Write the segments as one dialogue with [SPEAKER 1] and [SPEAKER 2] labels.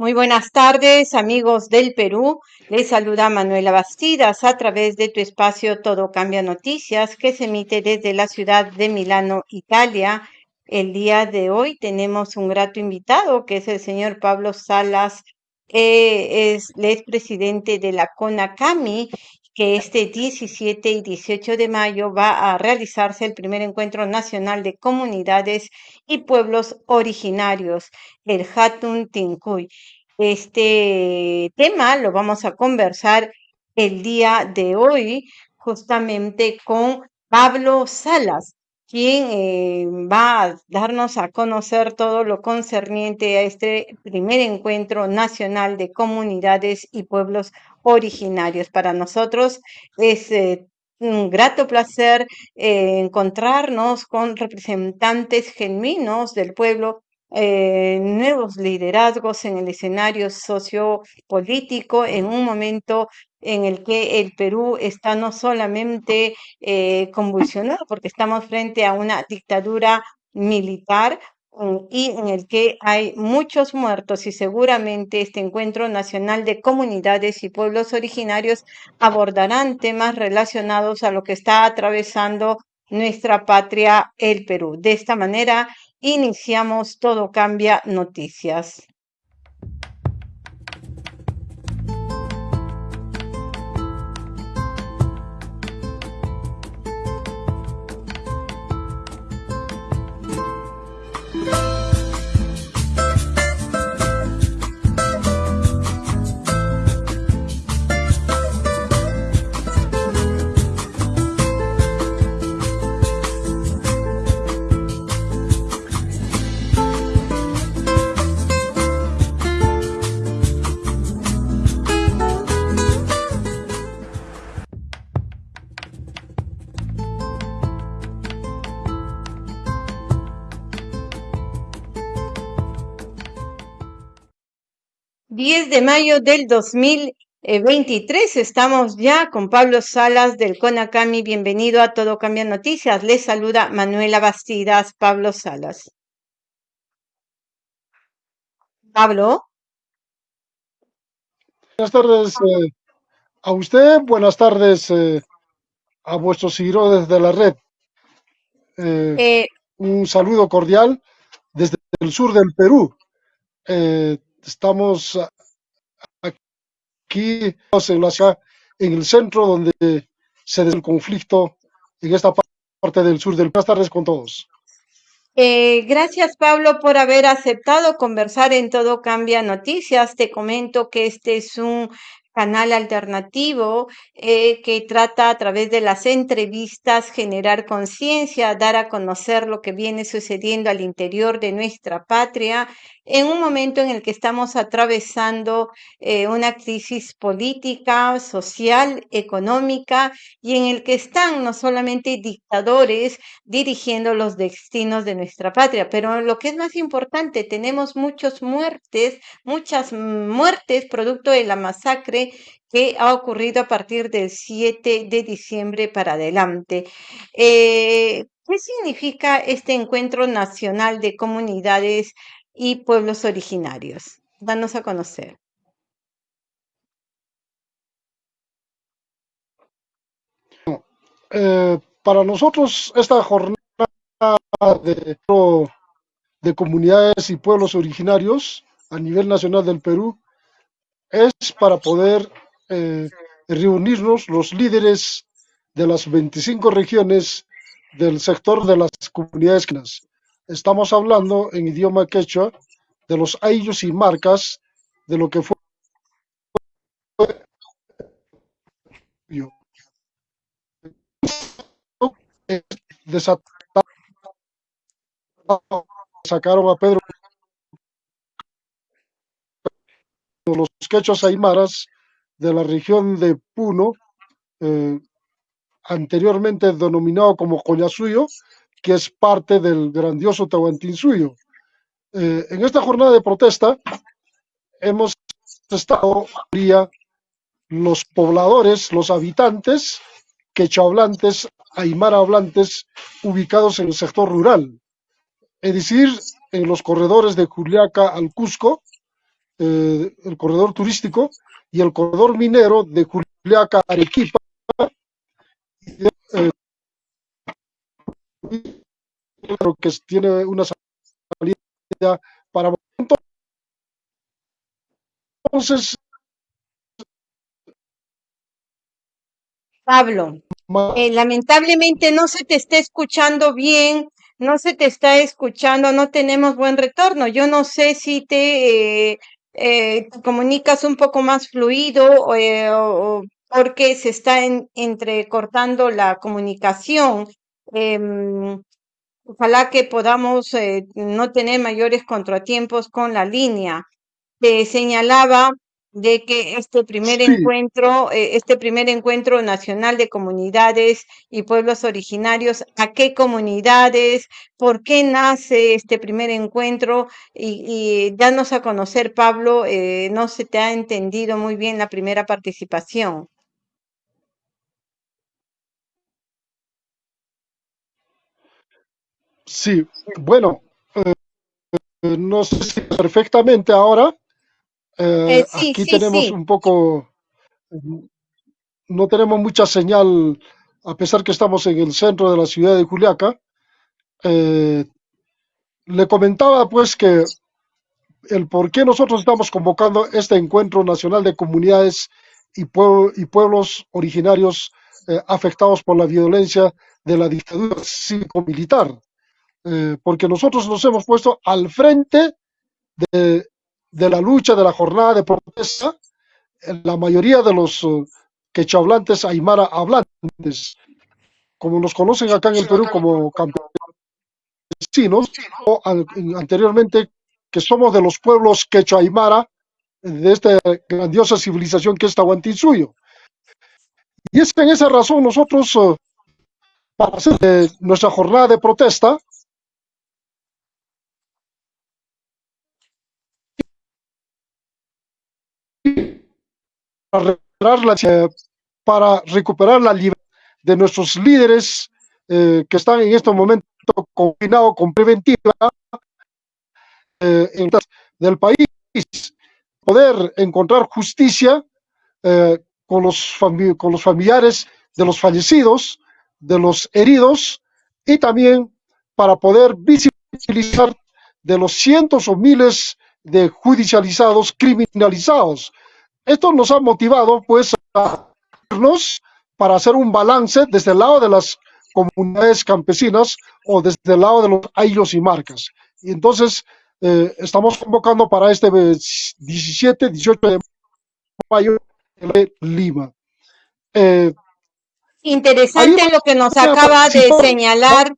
[SPEAKER 1] Muy buenas tardes, amigos del Perú. Les saluda Manuela Bastidas a través de tu espacio Todo Cambia Noticias, que se emite desde la ciudad de Milano, Italia. El día de hoy tenemos un grato invitado, que es el señor Pablo Salas, es, es presidente de la CONACAMI que este 17 y 18 de mayo va a realizarse el primer encuentro nacional de comunidades y pueblos originarios, el Hatun Tincuy. Este tema lo vamos a conversar el día de hoy justamente con Pablo Salas, quien eh, va a darnos a conocer todo lo concerniente a este primer encuentro nacional de comunidades y pueblos originarios. Para nosotros es eh, un grato placer eh, encontrarnos con representantes genuinos del pueblo nuevos liderazgos en el escenario sociopolítico en un momento en el que el Perú está no solamente eh, convulsionado, porque estamos frente a una dictadura militar mm, y en el que hay muchos muertos y seguramente este encuentro nacional de comunidades y pueblos originarios abordarán temas relacionados a lo que está atravesando nuestra patria, el Perú. De esta manera, iniciamos Todo Cambia Noticias. 10 de mayo del 2023. Estamos ya con Pablo Salas del CONACAMI. Bienvenido a Todo Cambia Noticias. Les saluda Manuela Bastidas, Pablo Salas. Pablo.
[SPEAKER 2] Buenas tardes eh, a usted, buenas tardes eh, a vuestros seguidores de la red. Eh, un saludo cordial desde el sur del Perú estamos aquí en la en el centro donde se da el conflicto en esta parte del sur del Buenas tardes con todos.
[SPEAKER 1] Eh, gracias, Pablo, por haber aceptado conversar en Todo Cambia Noticias. Te comento que este es un canal alternativo eh, que trata a través de las entrevistas generar conciencia, dar a conocer lo que viene sucediendo al interior de nuestra patria en un momento en el que estamos atravesando eh, una crisis política, social, económica y en el que están no solamente dictadores dirigiendo los destinos de nuestra patria, pero lo que es más importante, tenemos muchas muertes, muchas muertes producto de la masacre que ha ocurrido a partir del 7 de diciembre para adelante. Eh, ¿Qué significa este encuentro nacional de comunidades y pueblos originarios. Danos a conocer.
[SPEAKER 2] Eh, para nosotros esta jornada de, de, comunidades y pueblos originarios a nivel nacional del Perú es para poder eh, reunirnos los líderes de las 25 regiones del sector de las comunidades estamos hablando en idioma quechua de los ayllus y marcas de lo que fue sacaron a Pedro. Los quechos aymaras de la región de Puno, eh, anteriormente denominado como Coñasuyo, que es parte del grandioso Tahuantinsuyo. Eh, en esta jornada de protesta hemos estado los pobladores, los habitantes quechohablantes, aymara hablantes, ubicados en el sector rural, es decir, en los corredores de Juliaca al Cusco, eh, el corredor turístico y el corredor minero de Juliaca Arequipa. Eh, que tiene una salida para entonces
[SPEAKER 1] Pablo, eh, lamentablemente no se te está escuchando bien, no se te está escuchando, no tenemos buen retorno. Yo no sé si te, eh, comunicas un poco más fluido o, porque se está entrecortando la comunicación. Em, ojalá que podamos eh, no tener mayores contratiempos con la línea. Te señalaba de que este primer encuentro, eh, este primer encuentro nacional de comunidades y pueblos originarios, ¿a qué comunidades? ¿Por qué nace este primer encuentro? Y, y danos a conocer, Pablo, eh, no se te ha entendido muy bien la primera participación.
[SPEAKER 2] Sí, bueno, eh, no sé si perfectamente ahora. Eh,
[SPEAKER 1] sí,
[SPEAKER 2] aquí
[SPEAKER 1] sí,
[SPEAKER 2] tenemos
[SPEAKER 1] sí.
[SPEAKER 2] un poco, no tenemos mucha señal, a pesar que estamos en el centro de la ciudad de Juliaca. Eh, le comentaba pues que el por qué nosotros estamos convocando este encuentro nacional de comunidades y, y pueblos originarios afectados por la violencia de la dictadura cívico-militar. Eh, porque nosotros nos hemos puesto al frente de, la lucha, de la jornada de protesta, la mayoría de los uh, quechohablantes aymara hablantes, como nos conocen acá en el Perú como campesinos, anteriormente que somos de los pueblos quechua aymara de esta grandiosa civilización que es Tahuantinsuyo. Y es en esa razón nosotros, uh, para hacer eh, nuestra jornada de protesta, recuperar la, para recuperar la libertad de nuestros líderes eh, que están en este momento confinados con preventiva eh, del país, poder encontrar justicia eh, con, los con los familiares de los fallecidos, de los heridos y también para poder visibilizar de los cientos o miles de judicializados, criminalizados, esto nos ha motivado pues a irnos para hacer un balance desde el lado de las comunidades campesinas o desde el lado de los aylos y marcas. Y entonces eh, estamos convocando para este 17, 18 de mayo en Lima.
[SPEAKER 1] Eh, Interesante lo que nos acaba de señalar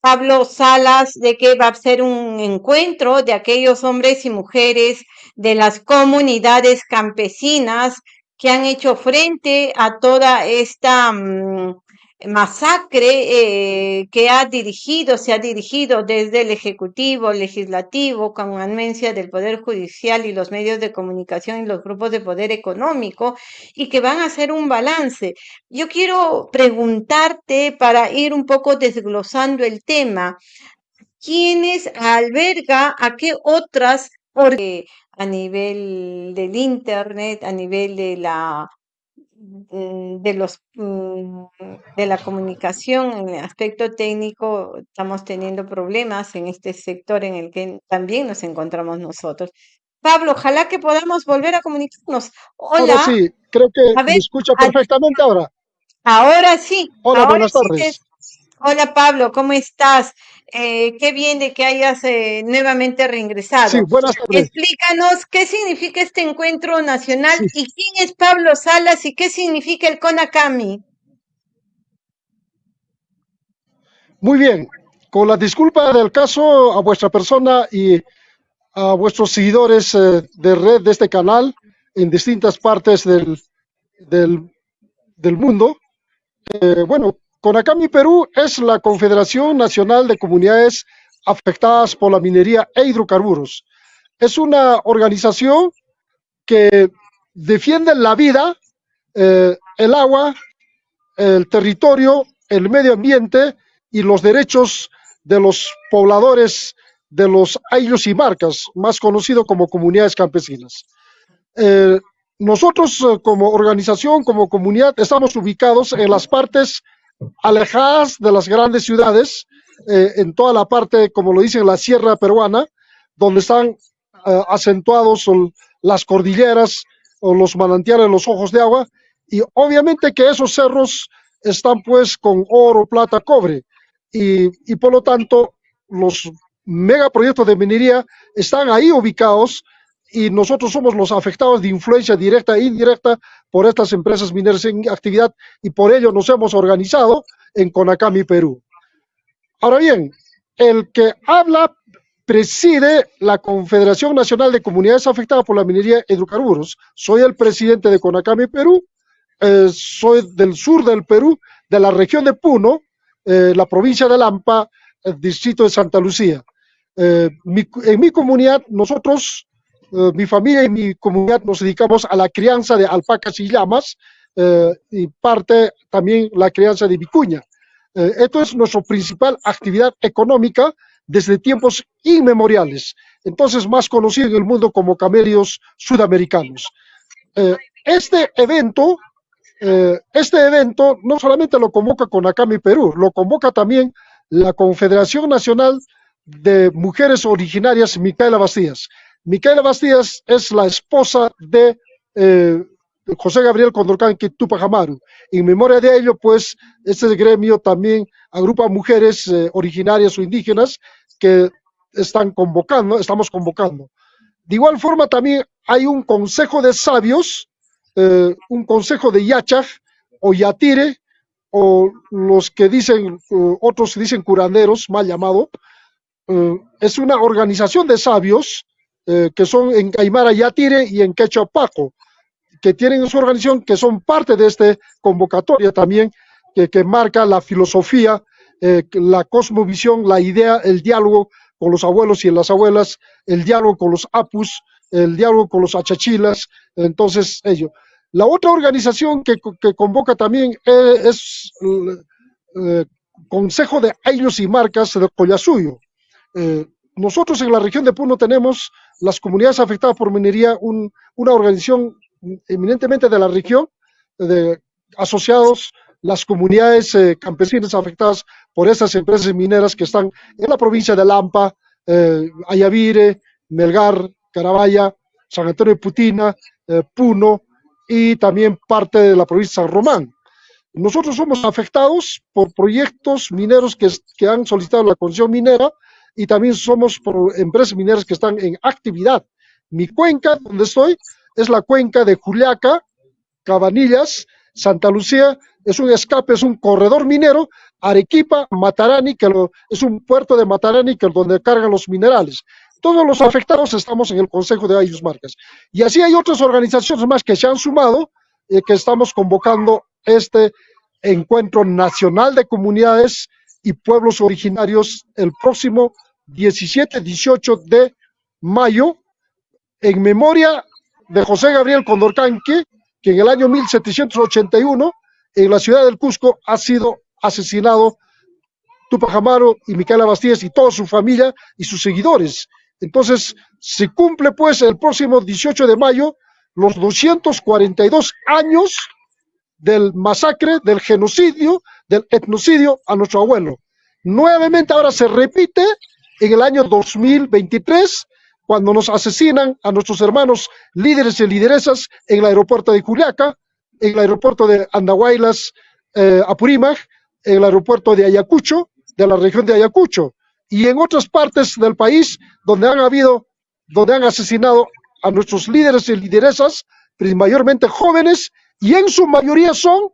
[SPEAKER 1] Pablo Salas de que va a ser un encuentro de aquellos hombres y mujeres de las comunidades campesinas que han hecho frente a toda esta mm, masacre eh, que ha dirigido, se ha dirigido desde el Ejecutivo, Legislativo, con anuencia del Poder Judicial y los medios de comunicación y los grupos de poder económico, y que van a hacer un balance. Yo quiero preguntarte para ir un poco desglosando el tema. ¿Quiénes alberga a qué otras a nivel del internet, a nivel de la Mm, de los mm, de la comunicación en el aspecto técnico estamos teniendo problemas en este sector en el que también nos encontramos nosotros. Pablo, ojalá que podamos volver a comunicarnos. Hola.
[SPEAKER 2] Ahora sí, creo que me escucha perfectamente ahora.
[SPEAKER 1] Ahora sí.
[SPEAKER 2] Hola, buenas tardes.
[SPEAKER 1] Hola Pablo, ¿cómo estás? Eh, qué bien de que hayas eh, nuevamente reingresado.
[SPEAKER 2] Sí, buenas tardes.
[SPEAKER 1] Explícanos qué significa este encuentro nacional y quién es Pablo Salas y qué significa el CONACAMI.
[SPEAKER 2] Muy bien, con la disculpa del caso a vuestra persona y a vuestros seguidores eh, de red de este canal en distintas partes del, del, del mundo. bueno, CONACAMI Perú es la Confederación Nacional de Comunidades Afectadas por la Minería e Hidrocarburos. Es una organización que defiende la vida, eh, el agua, el territorio, el medio ambiente y los derechos de los pobladores de los ayllus y marcas, más conocido como comunidades campesinas. Eh, nosotros eh, como organización, como comunidad, estamos ubicados en las partes alejadas de las grandes ciudades, eh, en toda la parte, como lo dicen, la sierra peruana, donde están acentuados las cordilleras o los manantiales, los ojos de agua, y obviamente que esos cerros están pues con oro, plata, cobre, y, y por lo tanto los megaproyectos de minería están ahí ubicados y nosotros somos los afectados de influencia directa e indirecta por estas empresas mineras en actividad y por ello nos hemos organizado en Conacami, Perú. Ahora bien, el que habla preside la Confederación Nacional de Comunidades Afectadas por la Minería Hidrocarburos. Soy el presidente de Conacami, Perú. Eh, soy del sur del Perú, de la región de Puno, eh, la provincia de Lampa, el distrito de Santa Lucía. Eh, en mi comunidad, nosotros, eh, mi familia y mi comunidad nos dedicamos a la crianza de alpacas y llamas eh, y parte también la crianza de vicuña. esto es nuestra principal actividad económica desde tiempos inmemoriales, entonces más conocido en el mundo como camelios sudamericanos. este evento este evento no solamente lo convoca Conacami Perú, lo convoca también la Confederación Nacional de mujeres originarias, Micaela Bastías. Micaela Bastías es la esposa de eh, José Gabriel Condorcanqui Tupac Amaru. En memoria de ello, pues, este gremio también agrupa mujeres eh, originarias o indígenas que están convocando, estamos convocando. De igual forma, también hay un consejo de sabios, eh, un consejo de Yachaj o Yatire, o los que dicen, otros dicen curanderos, mal llamado, eh, es una organización de sabios eh, que son en Aymara Yatire y en Quechua Paco, que tienen su organización, que son parte de esta convocatoria también, que, marca la filosofía, eh, la cosmovisión, la idea, el diálogo con los abuelos y las abuelas, el diálogo con los apus, el diálogo con los achachilas, entonces ello. La otra organización que, convoca también es, el Consejo de Años y Marcas de Collasuyo, eh, nosotros en la región de Puno tenemos las comunidades afectadas por minería, una organización eminentemente de la región, de, asociados las comunidades eh, campesinas afectadas por estas empresas mineras que están en la provincia de Lampa, eh, Ayavire, Melgar, Carabaya, San Antonio de Putina, Puno y también parte de la provincia de San Román. Nosotros somos afectados por proyectos mineros que, que han solicitado la concesión minera y también somos por empresas mineras que están en actividad. Mi cuenca, donde estoy, es la cuenca de Juliaca, Cabanillas, Santa Lucía, es un escape, es un corredor minero, Arequipa, Matarani, que es un puerto de Matarani, que es donde cargan los minerales. Todos los afectados estamos en el Consejo de Ayus Marcas. Y así hay otras organizaciones más que se han sumado, y que estamos convocando este encuentro nacional de comunidades y pueblos originarios el próximo 17-18 de mayo, en memoria de José Gabriel Condorcanque, que en el año 1781, en la ciudad del Cusco, ha sido asesinado Tupac Amaru y Micaela Bastías y toda su familia y sus seguidores. Entonces, se cumple pues el próximo 18 de mayo los 242 años del masacre, del genocidio, del etnocidio a nuestro abuelo. Nuevamente ahora se repite en el año 2023, cuando nos asesinan a nuestros hermanos líderes y lideresas en el aeropuerto de Juliaca, en el aeropuerto de Andahuaylas, eh, Apurímac, en el aeropuerto de Ayacucho, de la región de Ayacucho, y en otras partes del país donde han habido, donde han asesinado a nuestros líderes y lideresas, mayormente jóvenes, y en su mayoría son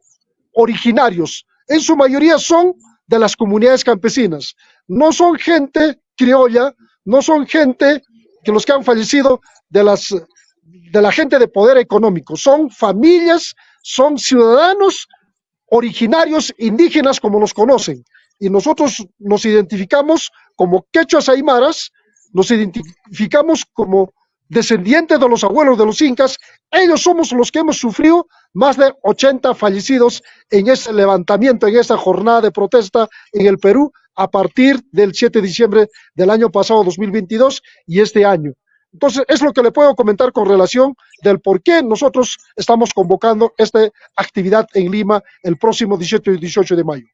[SPEAKER 2] originarios, en su mayoría son de las comunidades campesinas. No son gente criolla, no son gente que los que han fallecido de las de la gente de poder económico, son familias, son ciudadanos originarios indígenas como los conocen. Y nosotros nos identificamos como quechuas aymaras, nos identificamos como descendientes de los abuelos de los incas, ellos somos los que hemos sufrido más de 80 fallecidos en ese levantamiento, en esa jornada de protesta en el Perú a partir del 7 de diciembre del año pasado, 2022, y este año. Entonces, es lo que le puedo comentar con relación del por qué nosotros estamos convocando esta actividad en Lima el próximo 17 y 18 de mayo.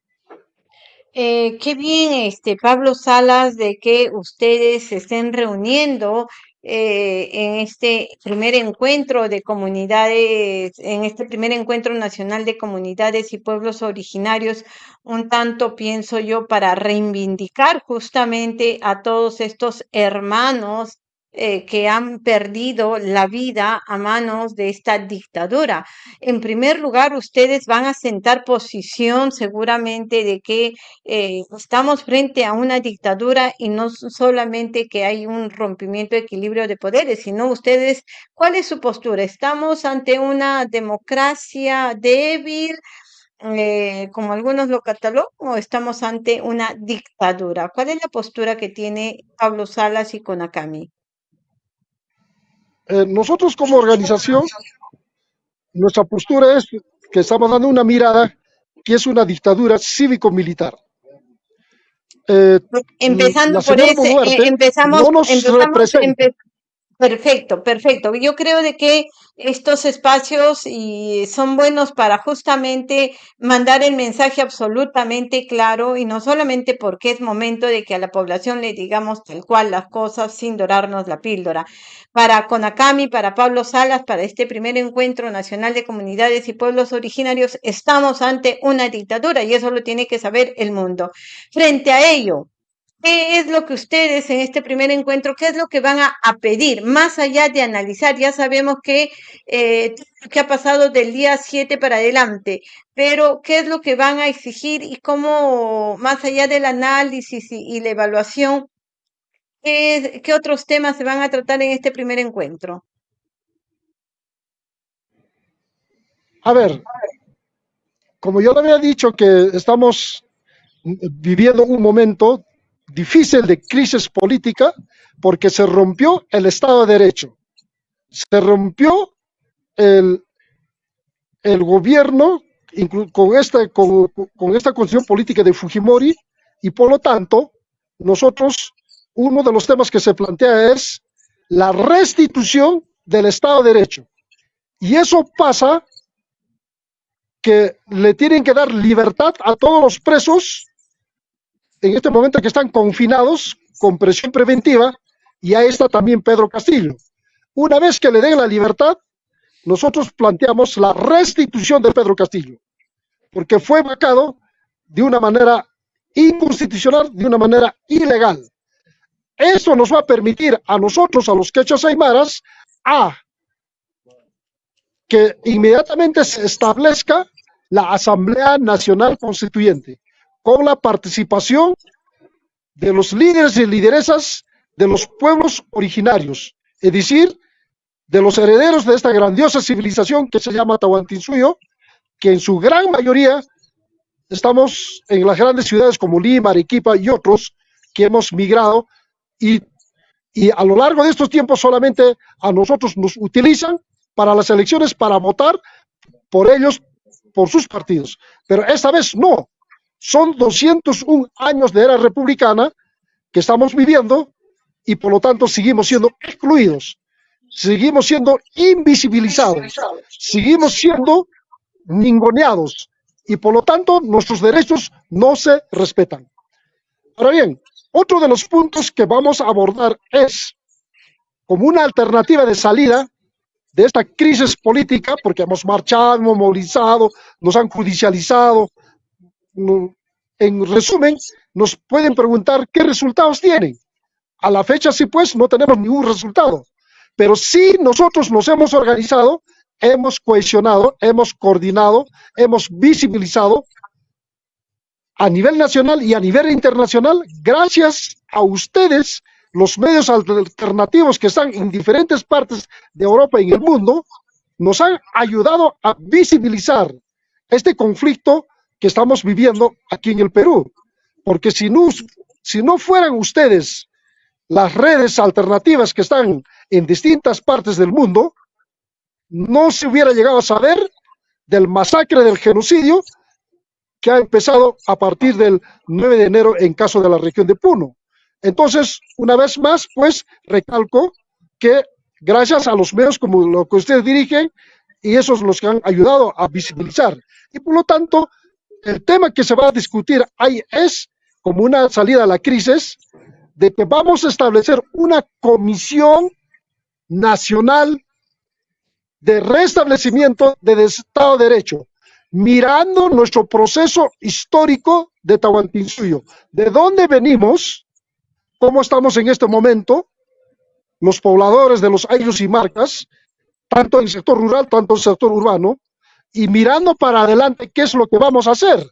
[SPEAKER 1] Eh, qué bien, este Pablo Salas, de que ustedes se estén reuniendo eh, en este primer encuentro de comunidades, en este primer encuentro nacional de comunidades y pueblos originarios, un tanto, pienso yo, para reivindicar justamente a todos estos hermanos eh, que han perdido la vida a manos de esta dictadura. En primer lugar, ustedes van a sentar posición seguramente de que eh, estamos frente a una dictadura y no solamente que hay un rompimiento de equilibrio de poderes, sino ustedes, ¿cuál es su postura? ¿Estamos ante una democracia débil? Eh, como algunos lo catalogan, o estamos ante una dictadura. ¿Cuál es la postura que tiene Pablo Salas y Conacami?
[SPEAKER 2] Eh, nosotros como organización, nuestra postura es que estamos dando una mirada que es una dictadura cívico-militar.
[SPEAKER 1] Eh, empezando por ese, eh, empezamos, no nos Perfecto, perfecto. Yo creo de que estos espacios y son buenos para justamente mandar el mensaje absolutamente claro y no solamente porque es momento de que a la población le digamos tal cual las cosas sin dorarnos la píldora. Para Conacami, para Pablo Salas, para este primer encuentro nacional de comunidades y pueblos originarios, estamos ante una dictadura y eso lo tiene que saber el mundo. Frente a ello, ¿Qué es lo que ustedes en este primer encuentro, qué es lo que van a, pedir? Más allá de analizar, ya sabemos que, eh, ha pasado del día 7 para adelante, pero ¿qué es lo que van a exigir y cómo, más allá del análisis y, la evaluación, ¿qué, ¿qué otros temas se van a tratar en este primer encuentro?
[SPEAKER 2] A ver, como yo le había dicho que estamos viviendo un momento difícil de crisis política porque se rompió el Estado de Derecho, se rompió el, el gobierno con esta, con, con esta constitución política de Fujimori y por lo tanto nosotros, uno de los temas que se plantea es la restitución del Estado de Derecho. Y eso pasa que le tienen que dar libertad a todos los presos en este momento que están confinados con presión preventiva y ahí está también Pedro Castillo. Una vez que le den la libertad, nosotros planteamos la restitución de Pedro Castillo, porque fue vacado de una manera inconstitucional, de una manera ilegal. Eso nos va a permitir a nosotros, a los quechos aymaras, a que inmediatamente se establezca la Asamblea Nacional Constituyente con la participación de los líderes y lideresas de los pueblos originarios, es decir, de los herederos de esta grandiosa civilización que se llama Tahuantinsuyo, que en su gran mayoría estamos en las grandes ciudades como Lima, Arequipa y otros que hemos migrado y, y a lo largo de estos tiempos solamente a nosotros nos utilizan para las elecciones para votar por ellos, por sus partidos. Pero esta vez no, son 201 años de era republicana que estamos viviendo y por lo tanto seguimos siendo excluidos, seguimos siendo invisibilizados, seguimos siendo ningoneados y por lo tanto nuestros derechos no se respetan. Ahora bien, otro de los puntos que vamos a abordar es como una alternativa de salida de esta crisis política, porque hemos marchado, hemos movilizado, nos han judicializado, en resumen, nos pueden preguntar qué resultados tienen. A la fecha, sí, pues, no tenemos ningún resultado. Pero sí nosotros nos hemos organizado, hemos cohesionado, hemos coordinado, hemos visibilizado a nivel nacional y a nivel internacional, gracias a ustedes, los medios alternativos que están en diferentes partes de Europa y en el mundo, nos han ayudado a visibilizar este conflicto que estamos viviendo aquí en el Perú. Porque si no, si no fueran ustedes las redes alternativas que están en distintas partes del mundo, no se hubiera llegado a saber del masacre del genocidio que ha empezado a partir del 9 de enero en caso de la región de Puno. Entonces, una vez más, pues recalco que gracias a los medios como lo que ustedes dirigen, y esos los que han ayudado a visibilizar. Y por lo tanto, el tema que se va a discutir ahí es como una salida a la crisis, de que vamos a establecer una comisión nacional de restablecimiento del Estado de Derecho, mirando nuestro proceso histórico de Tahuantinsuyo, de dónde venimos, cómo estamos en este momento, los pobladores de los ayos y marcas, tanto en el sector rural, tanto en el sector urbano, y mirando para adelante qué es lo que vamos a hacer.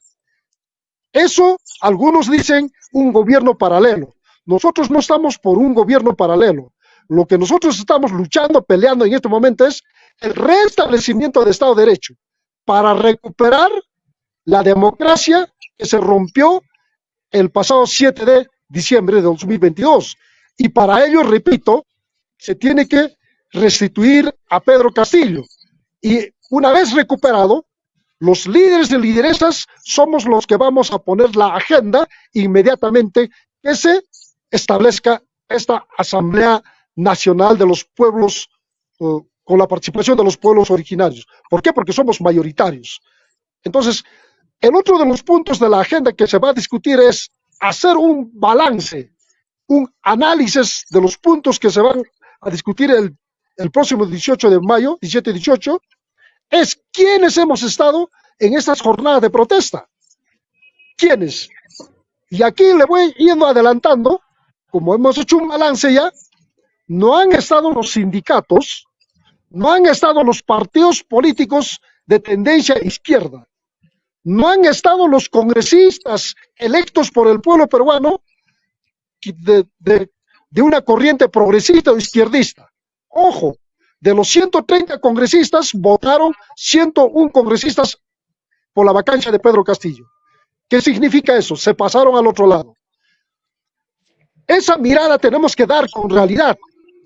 [SPEAKER 2] Eso, algunos dicen, un gobierno paralelo. Nosotros no estamos por un gobierno paralelo. Lo que nosotros estamos luchando, peleando en este momento es el restablecimiento del Estado de Derecho para recuperar la democracia que se rompió el pasado 7 de diciembre de 2022. Y para ello, repito, se tiene que restituir a Pedro Castillo. Y una vez recuperado, los líderes de lideresas somos los que vamos a poner la agenda inmediatamente que se establezca esta Asamblea Nacional de los Pueblos uh, con la participación de los pueblos originarios. ¿Por qué? Porque somos mayoritarios. Entonces, el otro de los puntos de la agenda que se va a discutir es hacer un balance, un análisis de los puntos que se van a discutir el, el próximo 18 de mayo, 17-18, es quiénes hemos estado en estas jornadas de protesta. ¿Quiénes? Y aquí le voy yendo adelantando, como hemos hecho un balance ya, no han estado los sindicatos, no han estado los partidos políticos de tendencia izquierda, no han estado los congresistas electos por el pueblo peruano de, de una corriente progresista o izquierdista. Ojo, de los 130 congresistas, votaron 101 congresistas por la vacancia de Pedro Castillo. ¿Qué significa eso? Se pasaron al otro lado. Esa mirada tenemos que dar con realidad.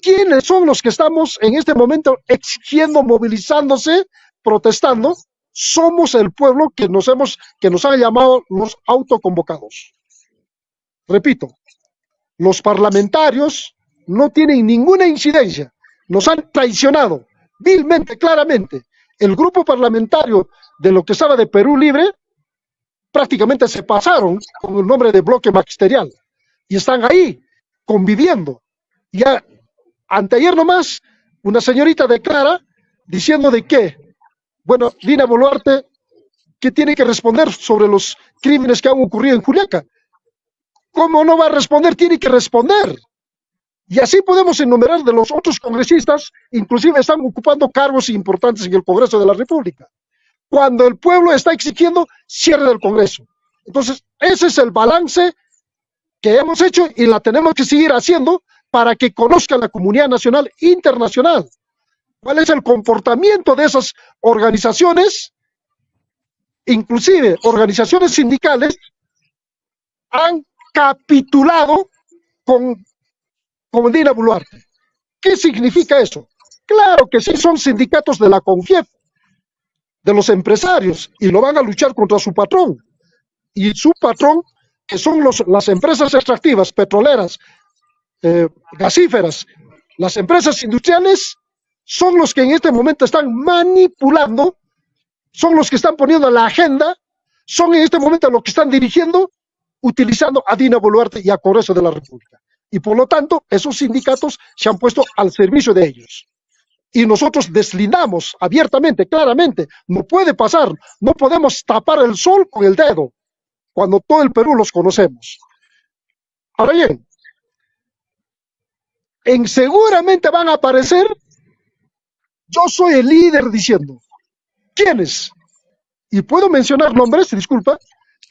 [SPEAKER 2] ¿Quiénes son los que estamos en este momento exigiendo, movilizándose, protestando? Somos el pueblo que nos hemos, que nos han llamado los autoconvocados. Repito, los parlamentarios no tienen ninguna incidencia nos han traicionado vilmente, claramente. El grupo parlamentario de lo que estaba de Perú Libre prácticamente se pasaron con el nombre de bloque magisterial y están ahí conviviendo. Ya anteayer nomás, una señorita declara diciendo de que, bueno, Dina Boluarte, que tiene que responder sobre los crímenes que han ocurrido en Juliaca. ¿Cómo no va a responder? Tiene que responder. Y así podemos enumerar de los otros congresistas, inclusive están ocupando cargos importantes en el Congreso de la República. Cuando el pueblo está exigiendo cierre del Congreso. Entonces, ese es el balance que hemos hecho y la tenemos que seguir haciendo para que conozca la comunidad nacional internacional. ¿Cuál es el comportamiento de esas organizaciones? Inclusive organizaciones sindicales han capitulado con como Dina Boluarte. ¿Qué significa eso? Claro que sí, son sindicatos de la CONFIEP, de los empresarios, y lo van a luchar contra su patrón. Y su patrón, que son los, las empresas extractivas, petroleras, eh, gasíferas, las empresas industriales, son los que en este momento están manipulando, son los que están poniendo la agenda, son en este momento los que están dirigiendo, utilizando a Dina Boluarte y a Congreso de la República y por lo tanto esos sindicatos se han puesto al servicio de ellos. Y nosotros deslindamos abiertamente, claramente, no puede pasar, no podemos tapar el sol con el dedo, cuando todo el Perú los conocemos. Ahora bien, en seguramente van a aparecer, yo soy el líder diciendo, ¿quiénes? Y puedo mencionar nombres, disculpa,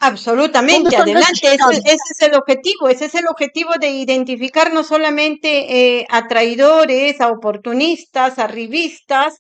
[SPEAKER 1] Absolutamente, adelante, ese, es el objetivo, ese es el objetivo de identificar no solamente eh, a traidores, a oportunistas, a rivistas,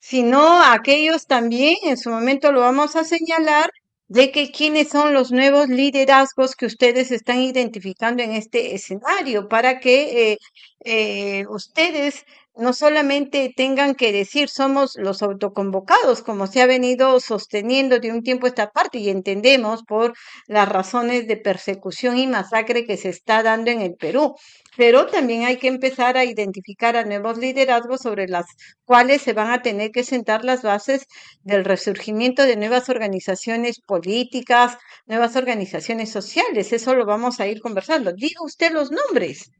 [SPEAKER 1] sino a aquellos también, en su momento lo vamos a señalar, de que quiénes son los nuevos liderazgos que ustedes están identificando en este escenario para que eh, eh, ustedes no solamente tengan que decir somos los autoconvocados, como se ha venido sosteniendo de un tiempo esta parte y entendemos por las razones de persecución y masacre que se está dando en el Perú. Pero también hay que empezar a identificar a nuevos liderazgos sobre las cuales se van a tener que sentar las bases del resurgimiento de nuevas organizaciones políticas, nuevas organizaciones sociales. Eso lo vamos a ir conversando. Diga usted los nombres.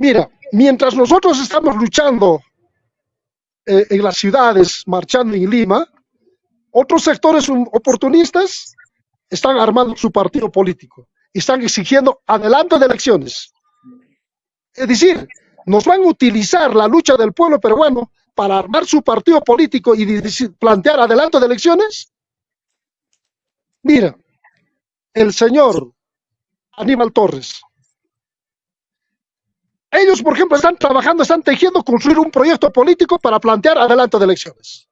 [SPEAKER 2] Mira, mientras nosotros estamos luchando eh, en las ciudades, marchando en Lima, otros sectores oportunistas están armando su partido político están exigiendo adelanto de elecciones. Es decir, nos van a utilizar la lucha del pueblo peruano para armar su partido político y plantear adelanto de elecciones. Mira, el señor Aníbal Torres, ellos, por ejemplo, están trabajando, están tejiendo construir un proyecto político para plantear adelanto de elecciones.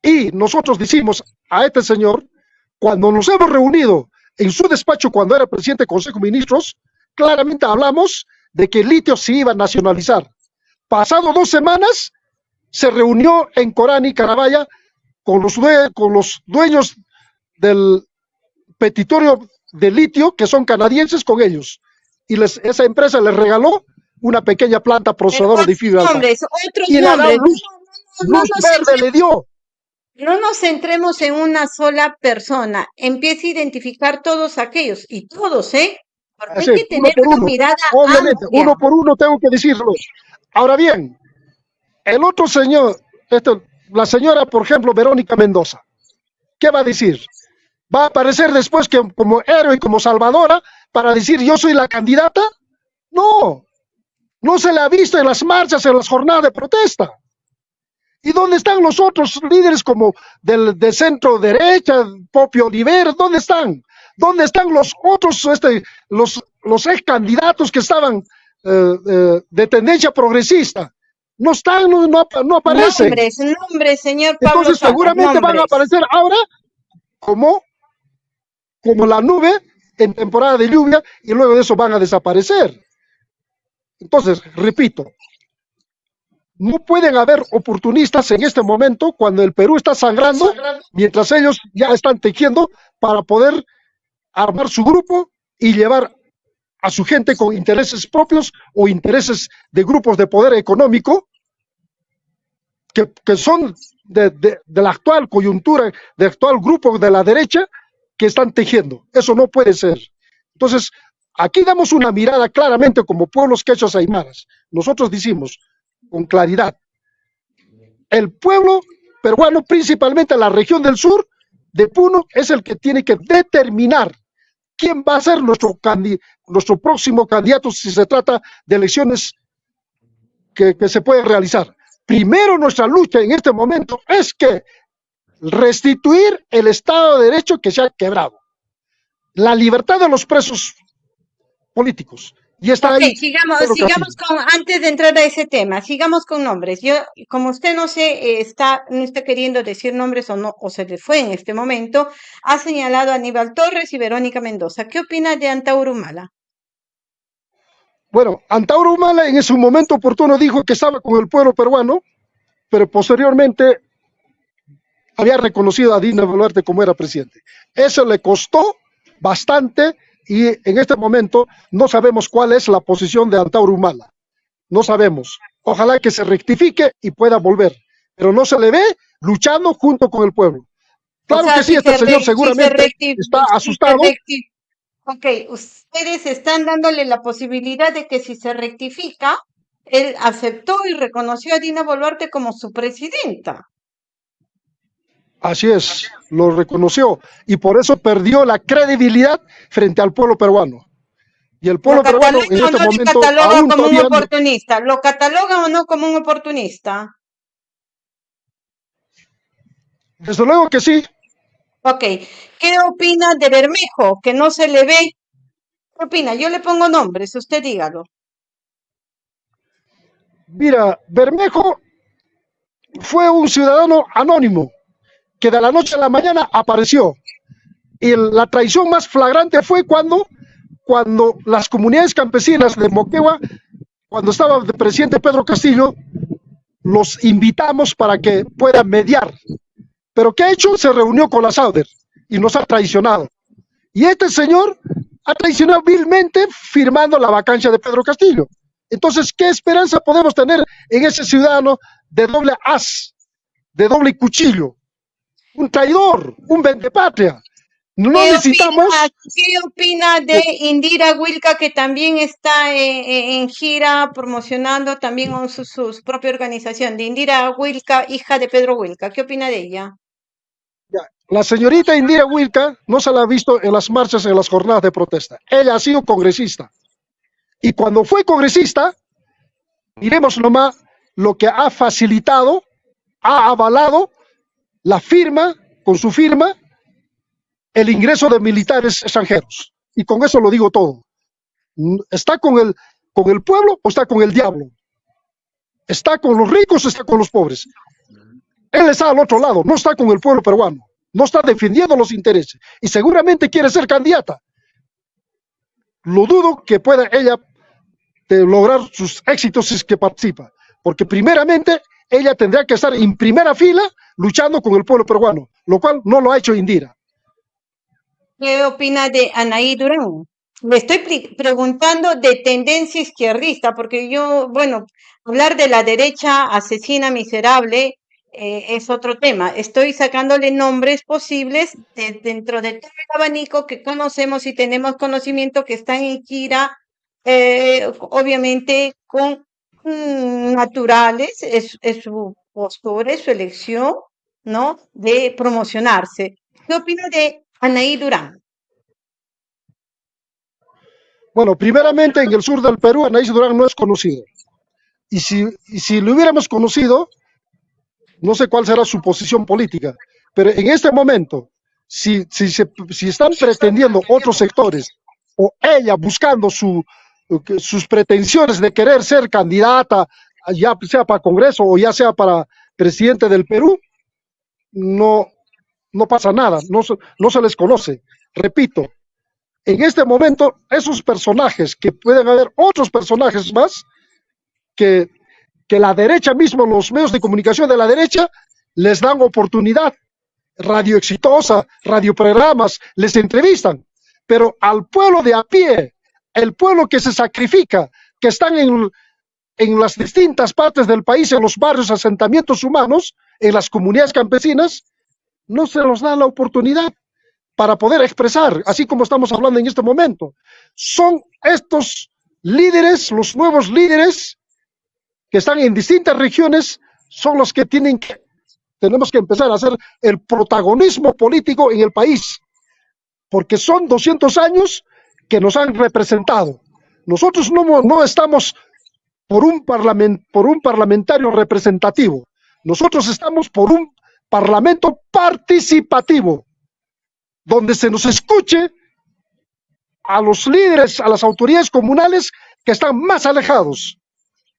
[SPEAKER 2] Y nosotros decimos a este señor, cuando nos hemos reunido en su despacho cuando era presidente del Consejo de Ministros, claramente hablamos de que el litio se iba a nacionalizar. Pasado dos semanas, se reunió en Corán y Carabaya con los, con los dueños del petitorio de litio, que son canadienses, con ellos y les, esa empresa les regaló una pequeña planta procesadora de fibra.
[SPEAKER 1] Nombres, otros y nombres. Luz,
[SPEAKER 2] no, luz verde le dio.
[SPEAKER 1] No nos centremos en una sola persona. Empiece a identificar todos aquellos y todos, ¿eh? Porque hay que tener una uno. mirada
[SPEAKER 2] Obviamente, uno por uno tengo que decirlo. Ahora bien, el otro señor, esto, la señora, por ejemplo, Verónica Mendoza, ¿qué va a decir? ¿Va a aparecer después que como héroe, como salvadora, para decir yo soy la candidata? No, no se le ha visto en las marchas, en las jornadas de protesta. ¿Y dónde están los otros líderes como del, centro derecha, Popio Oliver? ¿Dónde están? ¿Dónde están los otros, este, los, los ex candidatos que estaban eh, eh, de tendencia progresista? No están, no, no, aparecen.
[SPEAKER 1] Nombres, nombres, señor Pablo
[SPEAKER 2] Entonces seguramente van a aparecer ahora como, como la nube en temporada de lluvia y luego de eso van a desaparecer. Entonces, repito, no pueden haber oportunistas en este momento cuando el Perú está sangrando, mientras ellos ya están tejiendo para poder armar su grupo y llevar a su gente con intereses propios o intereses de grupos de poder económico que, son de, de, la actual coyuntura, del actual grupo de la derecha, que están tejiendo. Eso no puede ser. Entonces, aquí damos una mirada claramente como pueblos quechos aymaras. Nosotros decimos con claridad, el pueblo peruano, principalmente la región del sur de Puno, es el que tiene que determinar quién va a ser nuestro, nuestro próximo candidato si se trata de elecciones que, que se pueden realizar. Primero nuestra lucha en este momento es que restituir el Estado de Derecho que se ha quebrado, la libertad de los presos políticos. Y está ahí.
[SPEAKER 1] Sigamos, sigamos con, antes de entrar a ese tema, sigamos con nombres. Yo, como usted no sé, eh, está, no está queriendo decir nombres o no, o se le fue en este momento, ha señalado a Aníbal Torres y Verónica Mendoza. ¿Qué opina de Antauro Humala?
[SPEAKER 2] Bueno, Antauro Humala en ese momento oportuno dijo que estaba con el pueblo peruano, pero posteriormente había reconocido a Dina Boluarte como era presidente. Eso le costó bastante y en este momento no sabemos cuál es la posición de Antauro Humala. No sabemos. Ojalá que se rectifique y pueda volver. Pero no se le ve luchando junto con el pueblo. Claro que sí, este señor seguramente está asustado.
[SPEAKER 1] ok, ustedes están dándole la posibilidad de que si se rectifica, él aceptó y reconoció a Dina Boluarte como su presidenta.
[SPEAKER 2] Así es, lo reconoció y por eso perdió la credibilidad frente al pueblo peruano. Y el pueblo peruano en este no momento
[SPEAKER 1] cataloga como un oportunista, lo cataloga o no como un oportunista.
[SPEAKER 2] Desde luego que sí.
[SPEAKER 1] Ok, ¿qué opina de Bermejo? Que no se le ve. ¿Qué opina? Yo le pongo nombres, usted dígalo.
[SPEAKER 2] Mira, Bermejo fue un ciudadano anónimo que de la noche a la mañana apareció. Y la traición más flagrante fue cuando, cuando las comunidades campesinas de Moquegua cuando estaba el presidente Pedro Castillo, los invitamos para que puedan mediar. Pero ¿qué ha hecho? Se reunió con la Sauder y nos ha traicionado. Y este señor ha traicionado vilmente firmando la vacancia de Pedro Castillo. Entonces, ¿qué esperanza podemos tener en ese ciudadano de doble as, de doble cuchillo? Un traidor, un vendepatria. No
[SPEAKER 1] ¿Qué
[SPEAKER 2] necesitamos...
[SPEAKER 1] opina, ¿Qué opina de Indira Wilka, que también está en, en gira promocionando también su, su propia organización? De Indira Wilka, hija de Pedro Wilka. ¿Qué opina de ella?
[SPEAKER 2] La señorita Indira Wilka no se la ha visto en las marchas, en las jornadas de protesta. Ella ha sido congresista. Y cuando fue congresista, miremos nomás lo que ha facilitado, ha avalado la firma, con su firma, el ingreso de militares extranjeros. Y con eso lo digo todo. ¿Está con el, con el pueblo o está con el diablo? ¿Está con los ricos o está con los pobres? Él está al otro lado, no está con el pueblo peruano no está defendiendo los intereses y seguramente quiere ser candidata. Lo dudo que pueda ella de lograr sus éxitos si es que participa, porque primeramente ella tendría que estar en primera fila luchando con el pueblo peruano, lo cual no lo ha hecho Indira.
[SPEAKER 1] ¿Qué opina de Anaí Durán? Le estoy preguntando de tendencia izquierdista, porque yo, bueno, hablar de la derecha asesina miserable eh, es otro tema. Estoy sacándole nombres posibles dentro de todo el abanico que conocemos y tenemos conocimiento que están en gira, eh, obviamente con naturales, es, su postura, es su elección, ¿no? De promocionarse. ¿Qué opina de Anaí Durán?
[SPEAKER 2] Bueno, primeramente en el sur del Perú, Anaí Durán no es conocido. Y si, y si lo hubiéramos conocido, no sé cuál será su posición política, pero en este momento, si, si, si están pretendiendo otros sectores o ella buscando su, sus pretensiones de querer ser candidata, ya sea para Congreso o ya sea para presidente del Perú, no, no pasa nada, no, no se les conoce. Repito, en este momento, esos personajes, que pueden haber otros personajes más, que que la derecha mismo, los medios de comunicación de la derecha, les dan oportunidad, radio exitosa, radioprogramas, les entrevistan, pero al pueblo de a pie, el pueblo que se sacrifica, que están en, las distintas partes del país, en los barrios, asentamientos humanos, en las comunidades campesinas, no se los da la oportunidad para poder expresar, así como estamos hablando en este momento. Son estos líderes, los nuevos líderes, que están en distintas regiones son los que tienen que, tenemos que empezar a hacer el protagonismo político en el país, porque son 200 años que nos han representado. Nosotros no, no estamos por un, parlament, por un parlamentario representativo, nosotros estamos por un parlamento participativo, donde se nos escuche a los líderes, a las autoridades comunales que están más alejados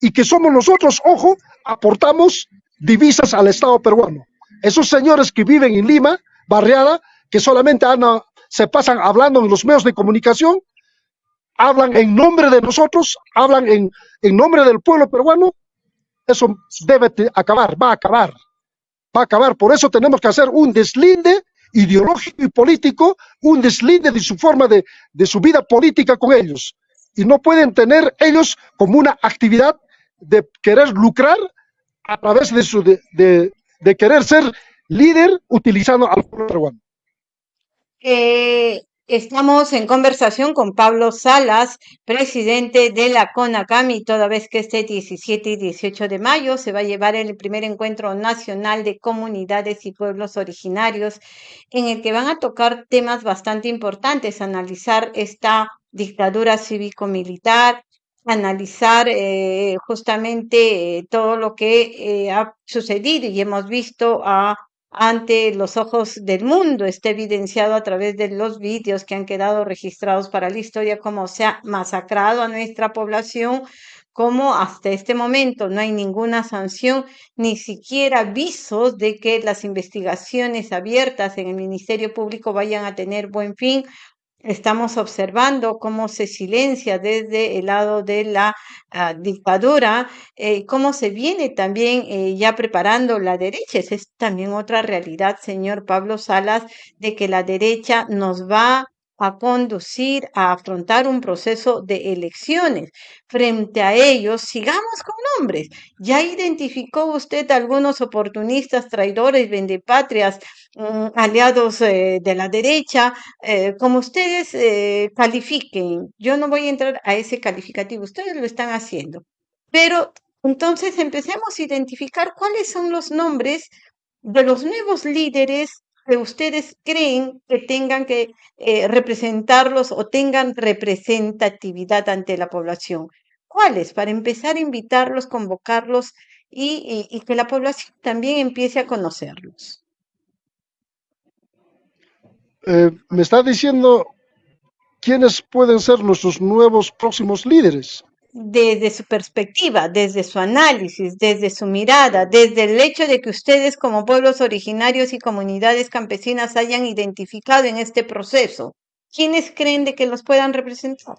[SPEAKER 2] y que somos nosotros, ojo, aportamos divisas al Estado peruano. Esos señores que viven en Lima, barriada, que solamente se pasan hablando en los medios de comunicación, hablan en nombre de nosotros, hablan en, en nombre del pueblo peruano, eso debe acabar, va a acabar, va a acabar. Por eso tenemos que hacer un deslinde ideológico y político, un deslinde de su forma de, de su vida política con ellos. Y no pueden tener ellos como una actividad de querer lucrar a través de, su, de, de, querer ser líder utilizando al pueblo peruano.
[SPEAKER 1] Eh, estamos en conversación con Pablo Salas, presidente de la CONACAMI, toda vez que este 17 y 18 de mayo se va a llevar el primer encuentro nacional de comunidades y pueblos originarios, en el que van a tocar temas bastante importantes, analizar esta dictadura cívico-militar, analizar eh, justamente eh, todo lo que eh, ha sucedido y hemos visto a, ante los ojos del mundo, está evidenciado a través de los vídeos que han quedado registrados para la historia, cómo se ha masacrado a nuestra población, cómo hasta este momento no hay ninguna sanción, ni siquiera avisos de que las investigaciones abiertas en el Ministerio Público vayan a tener buen fin Estamos observando cómo se silencia desde el lado de la ah, dictadura, eh, cómo se viene también eh, ya preparando la derecha. Esa es también otra realidad, señor Pablo Salas, de que la derecha nos va a conducir a afrontar un proceso de elecciones. Frente a ellos, sigamos con nombres. Ya identificó usted algunos oportunistas, traidores, vendepatrias, mm, aliados eh, de la derecha, eh, como ustedes eh, califiquen. Yo no voy a entrar a ese calificativo, ustedes lo están haciendo. Pero entonces empecemos a identificar cuáles son los nombres de los nuevos líderes que ustedes creen que tengan que eh, representarlos o tengan representatividad ante la población? ¿Cuáles? Para empezar a invitarlos, convocarlos y, que la población también empiece a conocerlos.
[SPEAKER 2] Eh, me está diciendo quiénes pueden ser nuestros nuevos próximos líderes
[SPEAKER 1] desde su perspectiva, desde su análisis, desde su mirada, desde el hecho de que ustedes como pueblos originarios y comunidades campesinas hayan identificado en este proceso, ¿quiénes creen de que los puedan representar?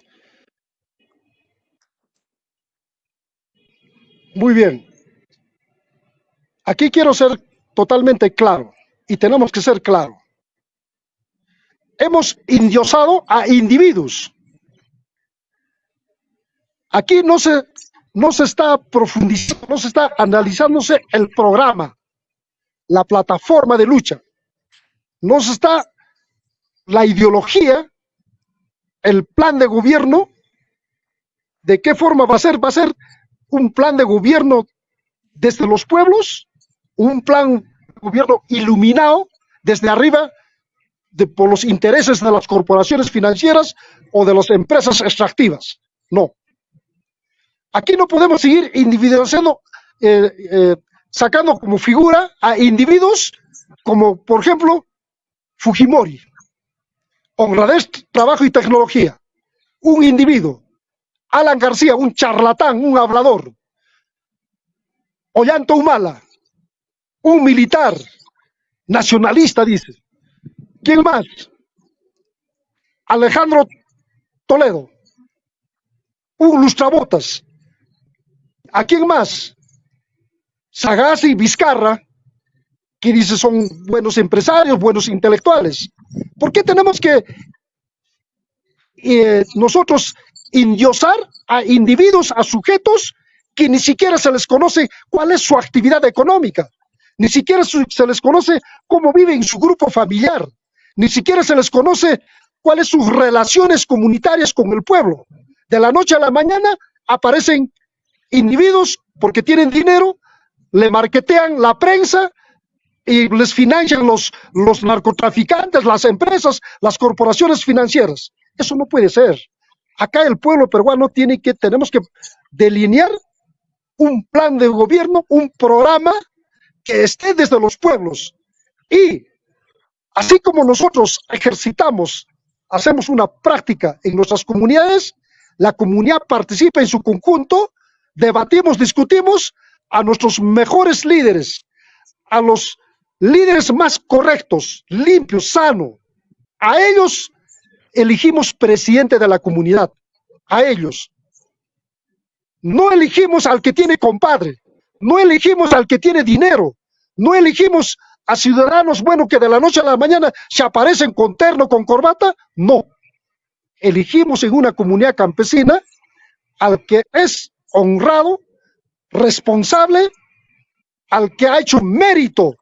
[SPEAKER 2] Muy bien. Aquí quiero ser totalmente claro y tenemos que ser claros. Hemos indiosado a individuos Aquí no se, no se está profundizando, no se está analizándose el programa, la plataforma de lucha. No se está la ideología, el plan de gobierno, de qué forma va a ser. Va a ser un plan de gobierno desde los pueblos, un plan de gobierno iluminado desde arriba de, por los intereses de las corporaciones financieras o de las empresas extractivas. No, Aquí no podemos seguir individualizando, eh, eh, sacando como figura a individuos como, por ejemplo, Fujimori, Honradez, Trabajo y Tecnología, un individuo, Alan García, un charlatán, un hablador, Ollanto Humala, un militar, nacionalista, dice. ¿Quién más? Alejandro Toledo, un lustrabotas, ¿A quién más? Sagasti y Vizcarra, que dice son buenos empresarios, buenos intelectuales. ¿Por qué tenemos que eh, nosotros indiosar a individuos, a sujetos que ni siquiera se les conoce cuál es su actividad económica, ni siquiera se les conoce cómo vive en su grupo familiar, ni siquiera se les conoce cuáles sus relaciones comunitarias con el pueblo. De la noche a la mañana aparecen individuos porque tienen dinero, le marquetean la prensa y les financian los, los narcotraficantes, las empresas, las corporaciones financieras. Eso no puede ser. Acá el pueblo peruano tiene que, tenemos que delinear un plan de gobierno, un programa que esté desde los pueblos. Y así como nosotros ejercitamos, hacemos una práctica en nuestras comunidades, la comunidad participa en su conjunto debatimos, discutimos a nuestros mejores líderes, a los líderes más correctos, limpios, sanos. A ellos elegimos presidente de la comunidad, a ellos. No elegimos al que tiene compadre, no elegimos al que tiene dinero, no elegimos a ciudadanos, bueno, que de la noche a la mañana se aparecen con terno, con corbata, no. Elegimos en una comunidad campesina al que es honrado, responsable, al que ha hecho mérito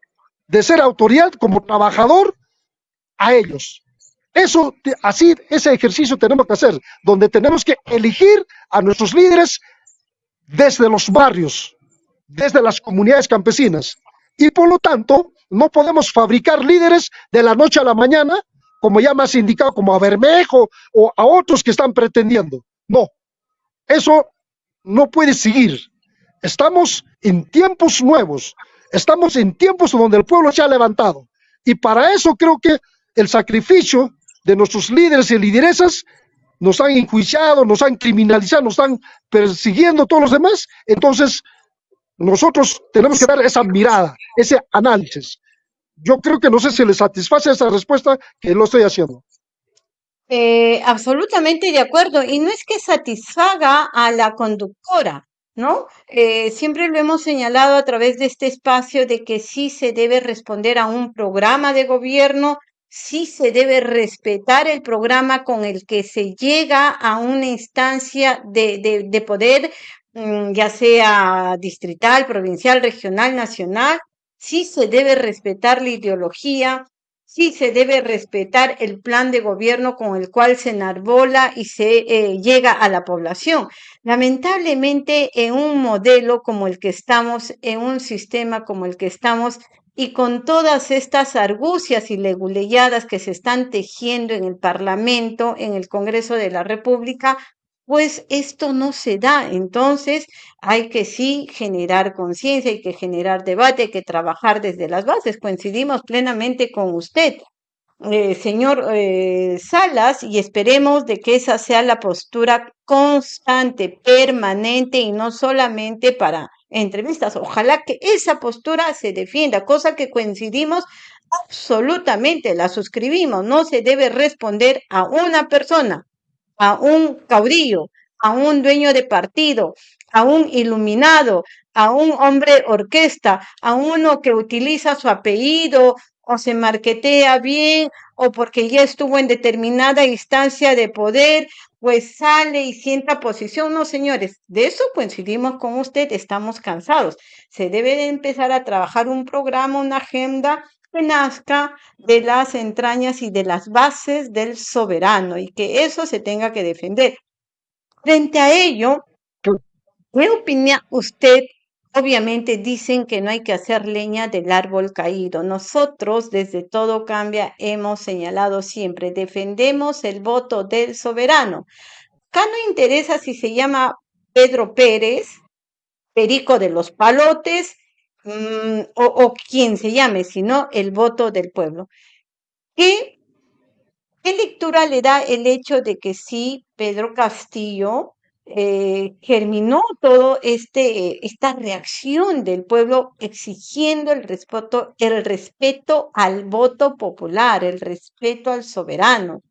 [SPEAKER 2] de ser autoridad como trabajador, a ellos. Eso, así, ese ejercicio tenemos que hacer, donde tenemos que elegir a nuestros líderes desde los barrios, desde las comunidades campesinas. Y por lo tanto, no podemos fabricar líderes de la noche a la mañana, como ya más indicado, como a Bermejo o a otros que están pretendiendo. No, eso no puede seguir. Estamos en tiempos nuevos, estamos en tiempos donde el pueblo se ha levantado. Y para eso creo que el sacrificio de nuestros líderes y lideresas nos han enjuiciado, nos han criminalizado, nos están persiguiendo todos los demás. Entonces, nosotros tenemos que dar esa mirada, ese análisis. Yo creo que no sé si le satisface esa respuesta que lo estoy haciendo.
[SPEAKER 1] Eh, absolutamente de acuerdo. Y no es que satisfaga a la conductora, ¿no? Eh, siempre lo hemos señalado a través de este espacio de que sí se debe responder a un programa de gobierno, sí se debe respetar el programa con el que se llega a una instancia de, de poder, mm, ya sea distrital, provincial, regional, nacional, sí se debe respetar la ideología, sí se debe respetar el plan de gobierno con el cual se enarbola y se eh, llega a la población. Lamentablemente, en un modelo como el que estamos, en un sistema como el que estamos, y con todas estas argucias y leguleyadas que se están tejiendo en el Parlamento, en el Congreso de la República, pues esto no se da. Entonces hay que sí generar conciencia, hay que generar debate, hay que trabajar desde las bases. Coincidimos plenamente con usted. Eh, señor eh, Salas, y esperemos de que esa sea la postura constante, permanente y no solamente para entrevistas. Ojalá que esa postura se defienda, cosa que coincidimos absolutamente, la suscribimos. No se debe responder a una persona, a un caudillo, a un dueño de partido, a un iluminado, a un hombre orquesta, a uno que utiliza su apellido o se marquetea bien o porque ya estuvo en determinada instancia de poder, pues sale y sienta posición. No, señores, de eso coincidimos con usted, estamos cansados. Se debe de empezar a trabajar un programa, una agenda que nazca de las entrañas y de las bases del soberano y que eso se tenga que defender. Frente a ello, ¿qué opina usted? Obviamente dicen que no hay que hacer leña del árbol caído. Nosotros desde Todo Cambia hemos señalado siempre, defendemos el voto del soberano. Acá no interesa si se llama Pedro Pérez, Perico de los Palotes, Mm, o, quien se llame, sino el voto del pueblo. ¿Qué, ¿Qué lectura le da el hecho de que sí, Pedro Castillo eh, germinó todo este esta reacción del pueblo exigiendo el respeto, el respeto al voto popular, el respeto al soberano.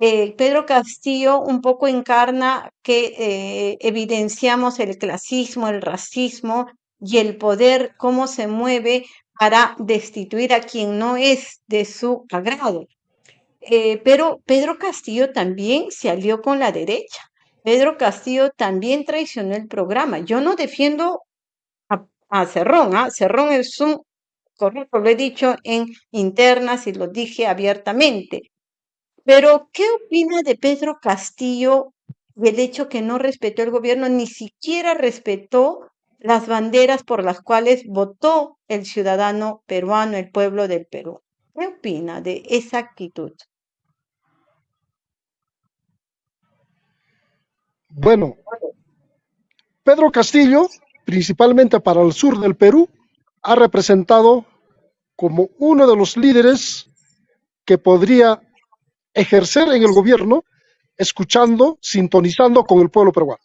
[SPEAKER 1] Eh, Pedro Castillo un poco encarna que eh, evidenciamos el clasismo, el racismo y el poder, cómo se mueve para destituir a quien no es de su agrado. Eh, pero Pedro Castillo también se alió con la derecha. Pedro Castillo también traicionó el programa. Yo no defiendo a, Cerrón, ¿ah? Cerrón es un correcto, lo he dicho en internas y lo dije abiertamente. Pero, ¿qué opina de Pedro Castillo del hecho que no respetó el gobierno, ni siquiera respetó las banderas por las cuales votó el ciudadano peruano, el pueblo del Perú. ¿Qué opina de esa actitud?
[SPEAKER 2] Bueno, Pedro Castillo, principalmente para el sur del Perú, ha representado como uno de los líderes que podría ejercer en el gobierno escuchando, sintonizando con el pueblo peruano.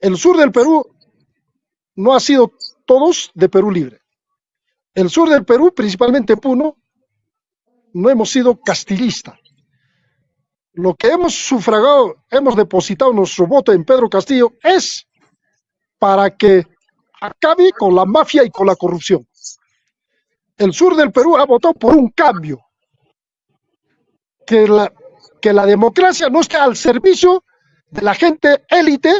[SPEAKER 2] El sur del Perú no ha sido todos de Perú libre. El sur del Perú, principalmente Puno, no hemos sido castillistas. Lo que hemos sufragado, hemos depositado nuestro voto en Pedro Castillo es para que acabe con la mafia y con la corrupción. El sur del Perú ha votado por un cambio, que la, que la democracia no esté al servicio de la gente élite,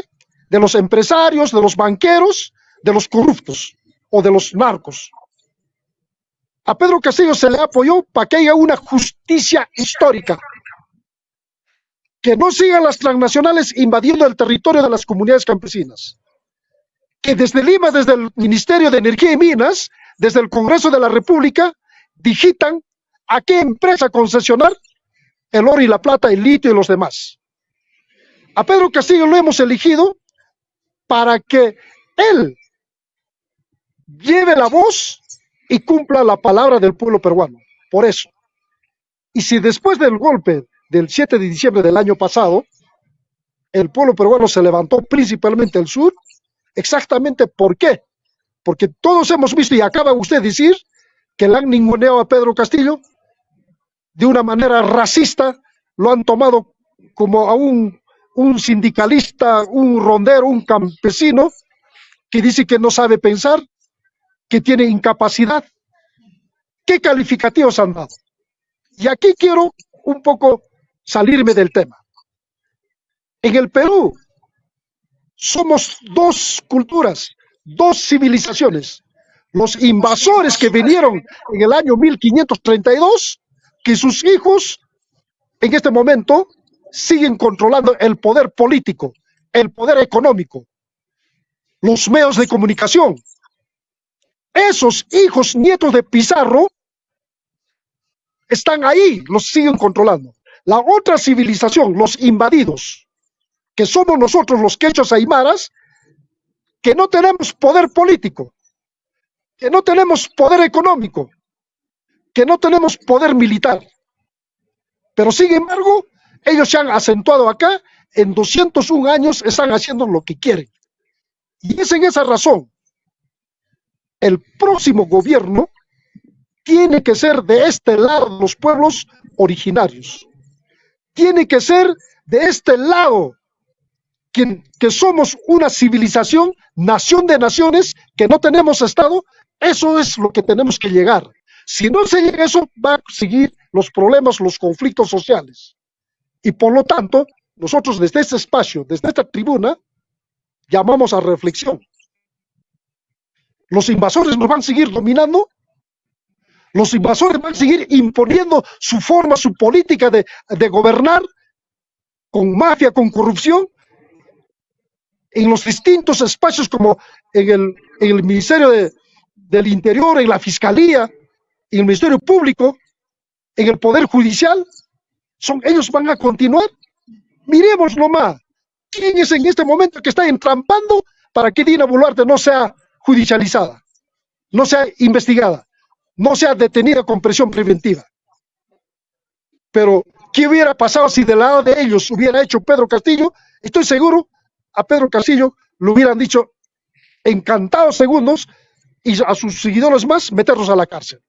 [SPEAKER 2] de los empresarios, de los banqueros, de los corruptos o de los narcos. A Pedro Castillo se le apoyó para que haya una justicia histórica, que no sigan las transnacionales invadiendo el territorio de las comunidades campesinas, que desde Lima, desde el Ministerio de Energía y Minas, desde el Congreso de la República, digitan a qué empresa concesionar el oro y la plata, el litio y los demás. A Pedro Castillo lo hemos elegido para que él lleve la voz y cumpla la palabra del pueblo peruano. Por eso. Y si después del golpe del 7 de diciembre del año pasado, el pueblo peruano se levantó principalmente el sur, exactamente por qué. Porque todos hemos visto, y acaba usted de decir, que le han ninguneado a Pedro Castillo de una manera racista, lo han tomado como a un, un sindicalista, un rondero, un campesino que dice que no sabe pensar, que tiene incapacidad. ¿Qué calificativos han dado? Y aquí quiero un poco salirme del tema. En el Perú somos dos culturas, dos civilizaciones. Los invasores que vinieron en el año 1532, que sus hijos en este momento siguen controlando el poder político, el poder económico, los medios de comunicación. Esos hijos nietos de Pizarro están ahí, los siguen controlando. La otra civilización, los invadidos, que somos nosotros los quechos aymaras, que no tenemos poder político, que no tenemos poder económico, que no tenemos poder militar. Pero sin embargo, ellos se han acentuado acá, en 201 años están haciendo lo que quieren. Y es en esa razón, el próximo gobierno tiene que ser de este lado los pueblos originarios. Tiene que ser de este lado que, somos una civilización, nación de naciones, que no tenemos Estado. Eso es lo que tenemos que llegar. Si no se llega a eso, va a seguir los problemas, los conflictos sociales. Y por lo tanto, nosotros desde este espacio, desde esta tribuna, llamamos a reflexión. Los invasores nos van a seguir dominando, los invasores van a seguir imponiendo su forma, su política de, gobernar con mafia, con corrupción, en los distintos espacios como en el, Ministerio del Interior, en la Fiscalía, en el Ministerio Público, en el Poder Judicial, son, ellos van a continuar. Miremos nomás, ¿quién es en este momento que está entrampando para que Dina Boluarte no sea judicializada, no sea investigada, no sea detenida con presión preventiva? Pero, ¿qué hubiera pasado si del lado de ellos hubiera hecho Pedro Castillo? Estoy seguro, a Pedro Castillo lo hubieran dicho encantados segundos y a sus seguidores más meterlos a la cárcel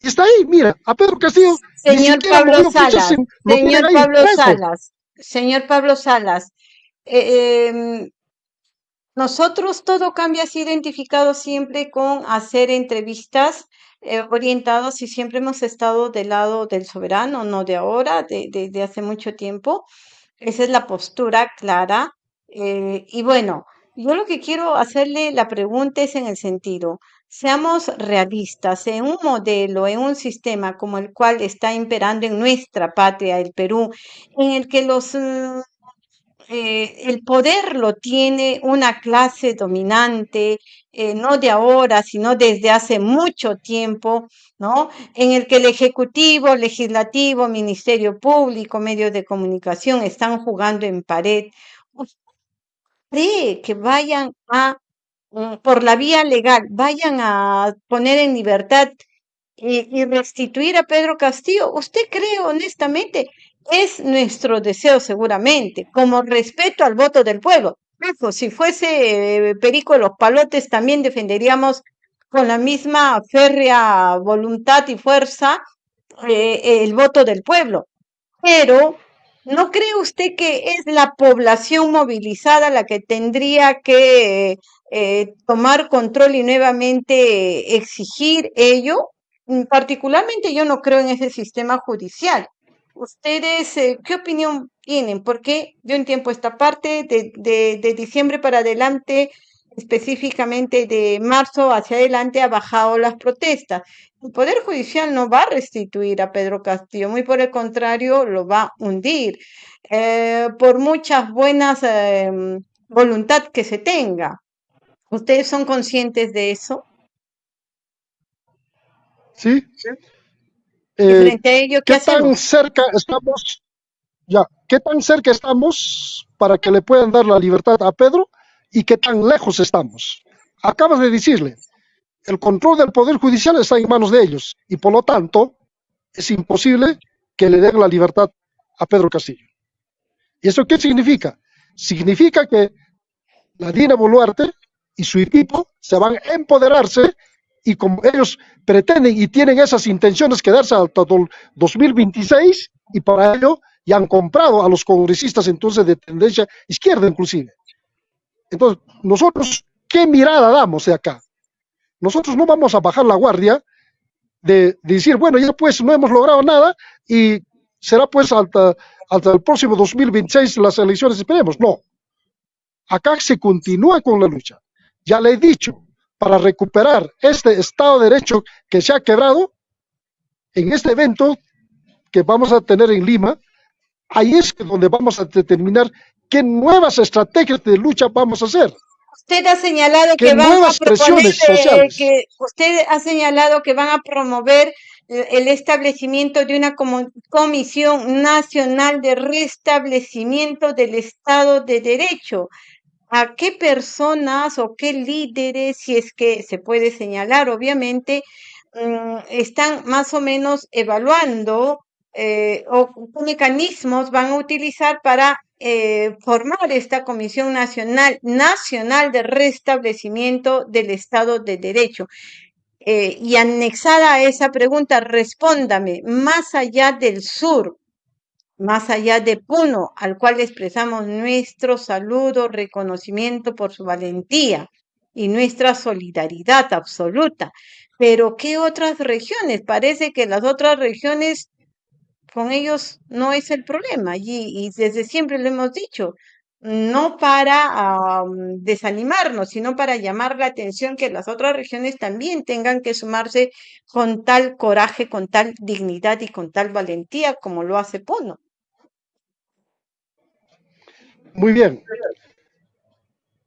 [SPEAKER 2] está ahí, mira, a Pedro Castillo.
[SPEAKER 1] Señor Pablo Salas, señor Pablo Salas, señor Pablo Salas, eh, em, nosotros todo cambia ha identificado siempre con hacer entrevistas eh, orientados y siempre hemos estado del lado del soberano, no de ahora, de, de, hace mucho tiempo. Esa es la postura clara. Eh, y bueno, yo lo que quiero hacerle la pregunta es en el sentido, Seamos realistas, en un modelo, en un sistema como el cual está imperando en nuestra patria, el Perú, en el que los, mm, eh, el poder lo tiene una clase dominante, eh, no de ahora, sino desde hace mucho tiempo, ¿no? En el que el Ejecutivo, Legislativo, Ministerio Público, medios de comunicación están jugando en pared. ¿Cree que vayan a Mm, por la vía legal vayan a poner en libertad y, restituir a Pedro Castillo, ¿usted cree honestamente? Es nuestro deseo seguramente, como respeto al voto del pueblo. si fuese eh, Perico de los Palotes, también defenderíamos con la misma férrea voluntad y fuerza eh, el voto del pueblo. Pero ¿No cree usted que es la población movilizada la que tendría que eh, tomar control y nuevamente exigir ello? Mm, particularmente yo no creo en ese sistema judicial. ¿Ustedes eh, qué opinión tienen? Porque yo en tiempo esta parte de, de diciembre para adelante específicamente de marzo hacia adelante ha bajado las protestas. El Poder Judicial no va a restituir a Pedro Castillo, muy por el contrario, lo va a hundir, eh, por muchas buenas em, voluntad que se tenga. ¿Ustedes son conscientes de eso?
[SPEAKER 2] Sí.
[SPEAKER 1] Eh, frente a ello,
[SPEAKER 2] ¿qué, tan cerca estamos? Ya, ¿qué tan cerca estamos para que le puedan dar la libertad a Pedro y qué tan lejos estamos? Acabas de decirle, el control del Poder Judicial está en manos de ellos y por lo tanto es imposible que le den la libertad a Pedro Castillo. ¿Y eso qué significa? Significa que la Dina Boluarte y su equipo se van a empoderarse y como ellos pretenden y tienen esas intenciones quedarse hasta el 2026, y para ello ya han comprado a los congresistas entonces de tendencia izquierda inclusive. Entonces, nosotros, ¿qué mirada damos de acá? Nosotros no vamos a bajar la guardia de, decir, bueno, ya pues no hemos logrado nada y será pues hasta, hasta el próximo 2026 las elecciones, esperemos. No, acá se continúa con la lucha. Ya le he dicho, para recuperar este Estado de Derecho que se ha quebrado, en este evento que vamos a tener en Lima, ahí es donde vamos a determinar qué nuevas estrategias de lucha vamos a hacer.
[SPEAKER 1] Usted ha señalado que van a proponer, eh, que usted ha señalado que van a promover el establecimiento de una comisión nacional de restablecimiento del Estado de Derecho. ¿A qué personas o qué líderes, si es que se puede señalar, obviamente, mm, están más o menos evaluando eh, o qué mecanismos van a utilizar para eh, formar esta Comisión Nacional, Nacional de Restablecimiento del Estado de Derecho. Eh, y anexada a esa pregunta, respóndame, más allá del sur, más allá de Puno, al cual expresamos nuestro saludo, reconocimiento por su valentía y nuestra solidaridad absoluta. Pero ¿qué otras regiones? Parece que las otras regiones con ellos no es el problema y, y desde siempre lo hemos dicho, no para desanimarnos, sino para llamar la atención que las otras regiones también tengan que sumarse con tal coraje, con tal dignidad y con tal valentía como lo hace Puno.
[SPEAKER 2] Muy bien.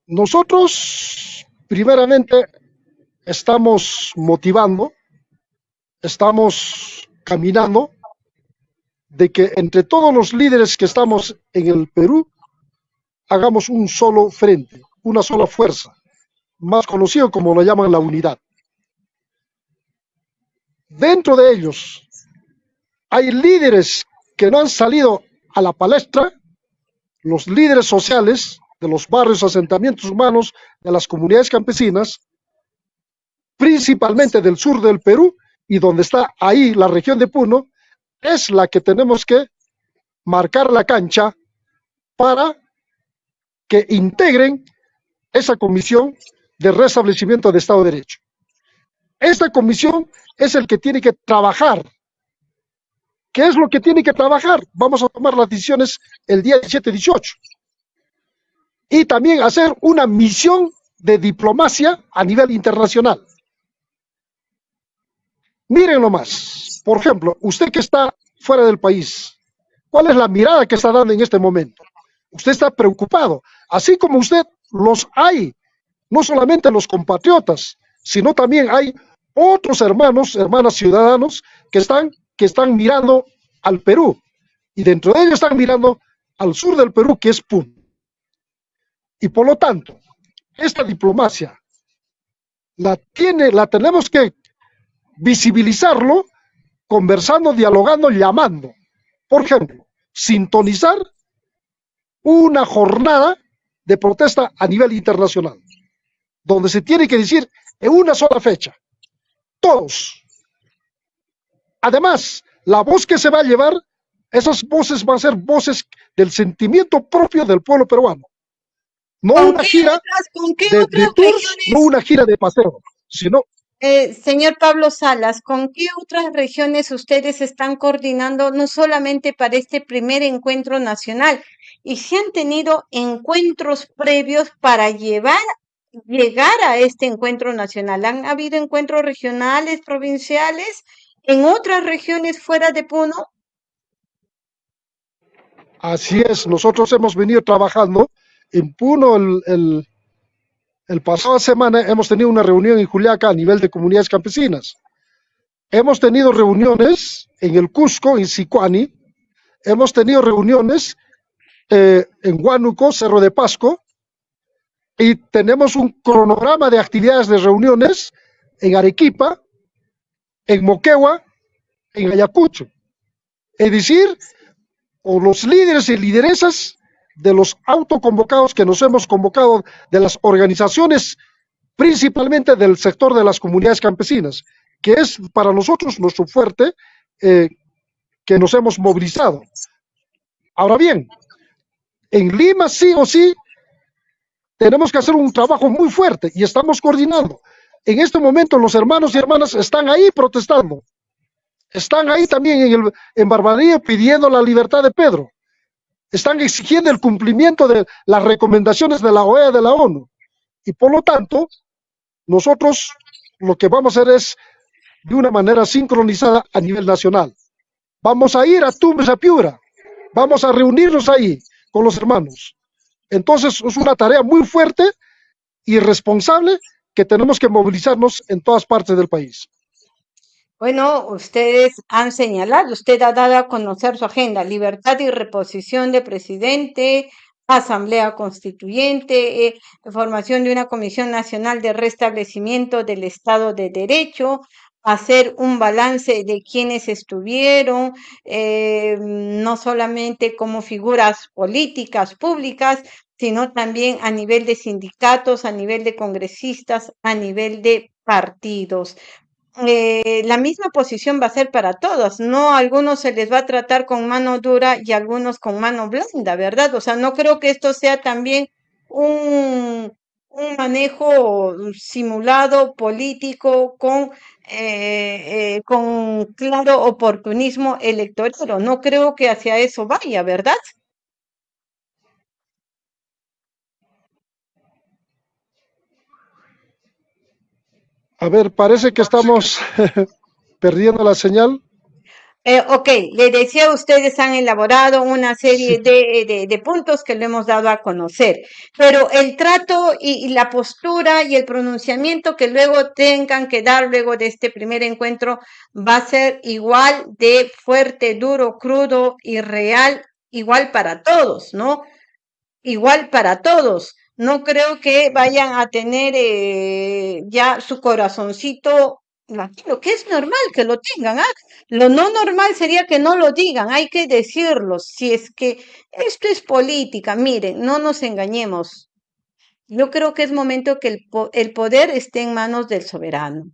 [SPEAKER 2] Nosotros, primeramente, estamos motivando, estamos caminando de que entre todos los líderes que estamos en el Perú, hagamos un solo frente, una sola fuerza, más conocido como lo llaman la unidad. Dentro de ellos hay líderes que no han salido a la palestra, los líderes sociales de los barrios, asentamientos humanos, de las comunidades campesinas, principalmente del sur del Perú y donde está ahí la región de Puno, es la que tenemos que marcar la cancha para que integren esa comisión de restablecimiento de Estado de Derecho. Esta comisión es el que tiene que trabajar. ¿Qué es lo que tiene que trabajar? Vamos a tomar las decisiones el día 17-18. Y también hacer una misión de diplomacia a nivel internacional. Miren más. Por ejemplo, usted que está fuera del país, ¿cuál es la mirada que está dando en este momento? Usted está preocupado, así como usted los hay, no solamente los compatriotas, sino también hay otros hermanos, hermanas ciudadanos que están, que están mirando al Perú. Y dentro de ellos están mirando al sur del Perú, que es Pun. Y por lo tanto, esta diplomacia la tiene, la tenemos que visibilizarlo conversando, dialogando, llamando. Por ejemplo, sintonizar una jornada de protesta a nivel internacional, donde se tiene que decir en una sola fecha, todos. Además, la voz que se va a llevar, esas voces van a ser voces del sentimiento propio del pueblo peruano. No una gira de, tours, no una gira de paseo, sino
[SPEAKER 1] eh, señor Pablo Salas, ¿con qué otras regiones ustedes están coordinando no solamente para este primer encuentro nacional? Y si han tenido encuentros previos para llevar, llegar a este encuentro nacional. ¿Han habido encuentros regionales, provinciales, en otras regiones fuera de Puno?
[SPEAKER 2] Así es, nosotros hemos venido trabajando en Puno el el pasado semana hemos tenido una reunión en Juliaca a nivel de comunidades campesinas. Hemos tenido reuniones en el Cusco, en Sicuani. Hemos tenido reuniones eh, en Huánuco, Cerro de Pasco. Y tenemos un cronograma de actividades de reuniones en Arequipa, en Moquegua, en Ayacucho. Es decir, con los líderes y lideresas de los autoconvocados que nos hemos convocado de las organizaciones, principalmente del sector de las comunidades campesinas, que es para nosotros nuestro fuerte, eh, que nos hemos movilizado. Ahora bien, en Lima sí o sí tenemos que hacer un trabajo muy fuerte y estamos coordinando. En este momento los hermanos y hermanas están ahí protestando. Están ahí también en, el, pidiendo la libertad de Pedro. Están exigiendo el cumplimiento de las recomendaciones de la OEA de la ONU. Y por lo tanto, nosotros lo que vamos a hacer es de una manera sincronizada a nivel nacional. Vamos a ir a Tumbes, a Piura. Vamos a reunirnos ahí con los hermanos. Entonces es una tarea muy fuerte y responsable que tenemos que movilizarnos en todas partes del país.
[SPEAKER 1] Bueno, ustedes han señalado, usted ha dado a conocer su agenda, libertad y reposición de presidente, asamblea constituyente, eh, formación de una comisión nacional de restablecimiento del Estado de Derecho, hacer un balance de quienes estuvieron, eh, no solamente como figuras políticas públicas, sino también a nivel de sindicatos, a nivel de congresistas, a nivel de partidos. Eh, la misma posición va a ser para todos, no a algunos se les va a tratar con mano dura y a algunos con mano blanda, ¿verdad? O sea, no creo que esto sea también un, un manejo simulado político con, eh, eh, con claro oportunismo electoral. No creo que hacia eso vaya, ¿verdad?
[SPEAKER 2] A ver, parece que estamos perdiendo la señal.
[SPEAKER 1] Eh, ok, le decía, ustedes han elaborado una serie de, de, puntos que le hemos dado a conocer, pero el trato y, y, la postura y el pronunciamiento que luego tengan que dar luego de este primer encuentro va a ser igual de fuerte, duro, crudo y real, igual para todos, ¿no? Igual para todos. No creo que vayan a tener eh, ya su corazoncito lo que es normal que lo tengan, ¿ah? Lo no normal sería que no lo digan, hay que decirlo. Si es que esto es política, miren, no nos engañemos. Yo creo que es momento que el, el poder esté en manos del soberano,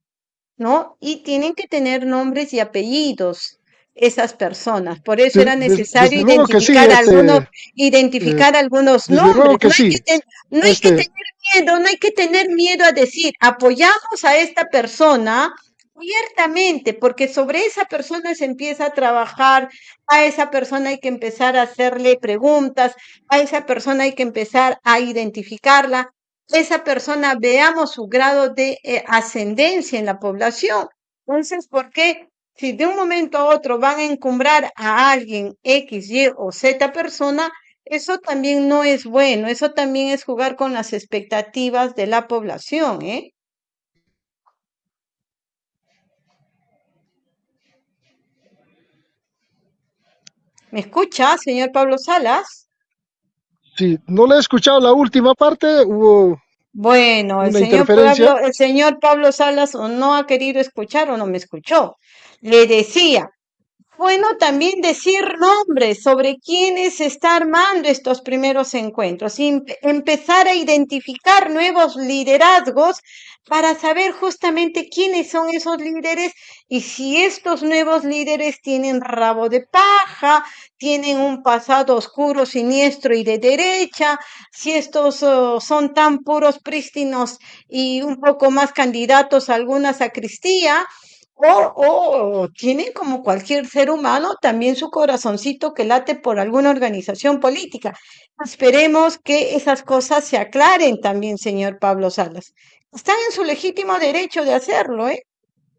[SPEAKER 1] ¿no? Y tienen que tener nombres y apellidos esas personas. Por eso era necesario identificar, algunos, identificar algunos nombres. No, hay, que, no hay que tener miedo, no hay que tener miedo a decir, apoyamos a esta persona abiertamente, porque sobre esa persona se empieza a trabajar, a esa persona hay que empezar a hacerle preguntas, a esa persona hay que empezar a identificarla, esa persona veamos su grado de eh, ascendencia en la población. Entonces, ¿por qué? Si de un momento a otro van a encumbrar a alguien X, Y o Z persona, eso también no es bueno, eso también es jugar con las expectativas de la población, ¿eh? ¿Me escucha, señor Pablo Salas?
[SPEAKER 2] Sí, no le he escuchado la última parte, hubo
[SPEAKER 1] bueno, el señor, Pablo, el señor Pablo Salas no ha querido escuchar o no me escuchó. Le decía, bueno también decir nombres sobre quiénes está armando estos primeros encuentros, y empezar a identificar nuevos liderazgos para saber justamente quiénes son esos líderes y si estos nuevos líderes tienen rabo de paja, tienen un pasado oscuro, siniestro y de derecha, si estos oh, son tan puros, prístinos y un poco más candidatos a alguna sacristía, o, tienen como cualquier ser humano también su corazoncito que late por alguna organización política. Esperemos que esas cosas se aclaren también, señor Pablo Salas. Están en su legítimo derecho de hacerlo, ¿eh?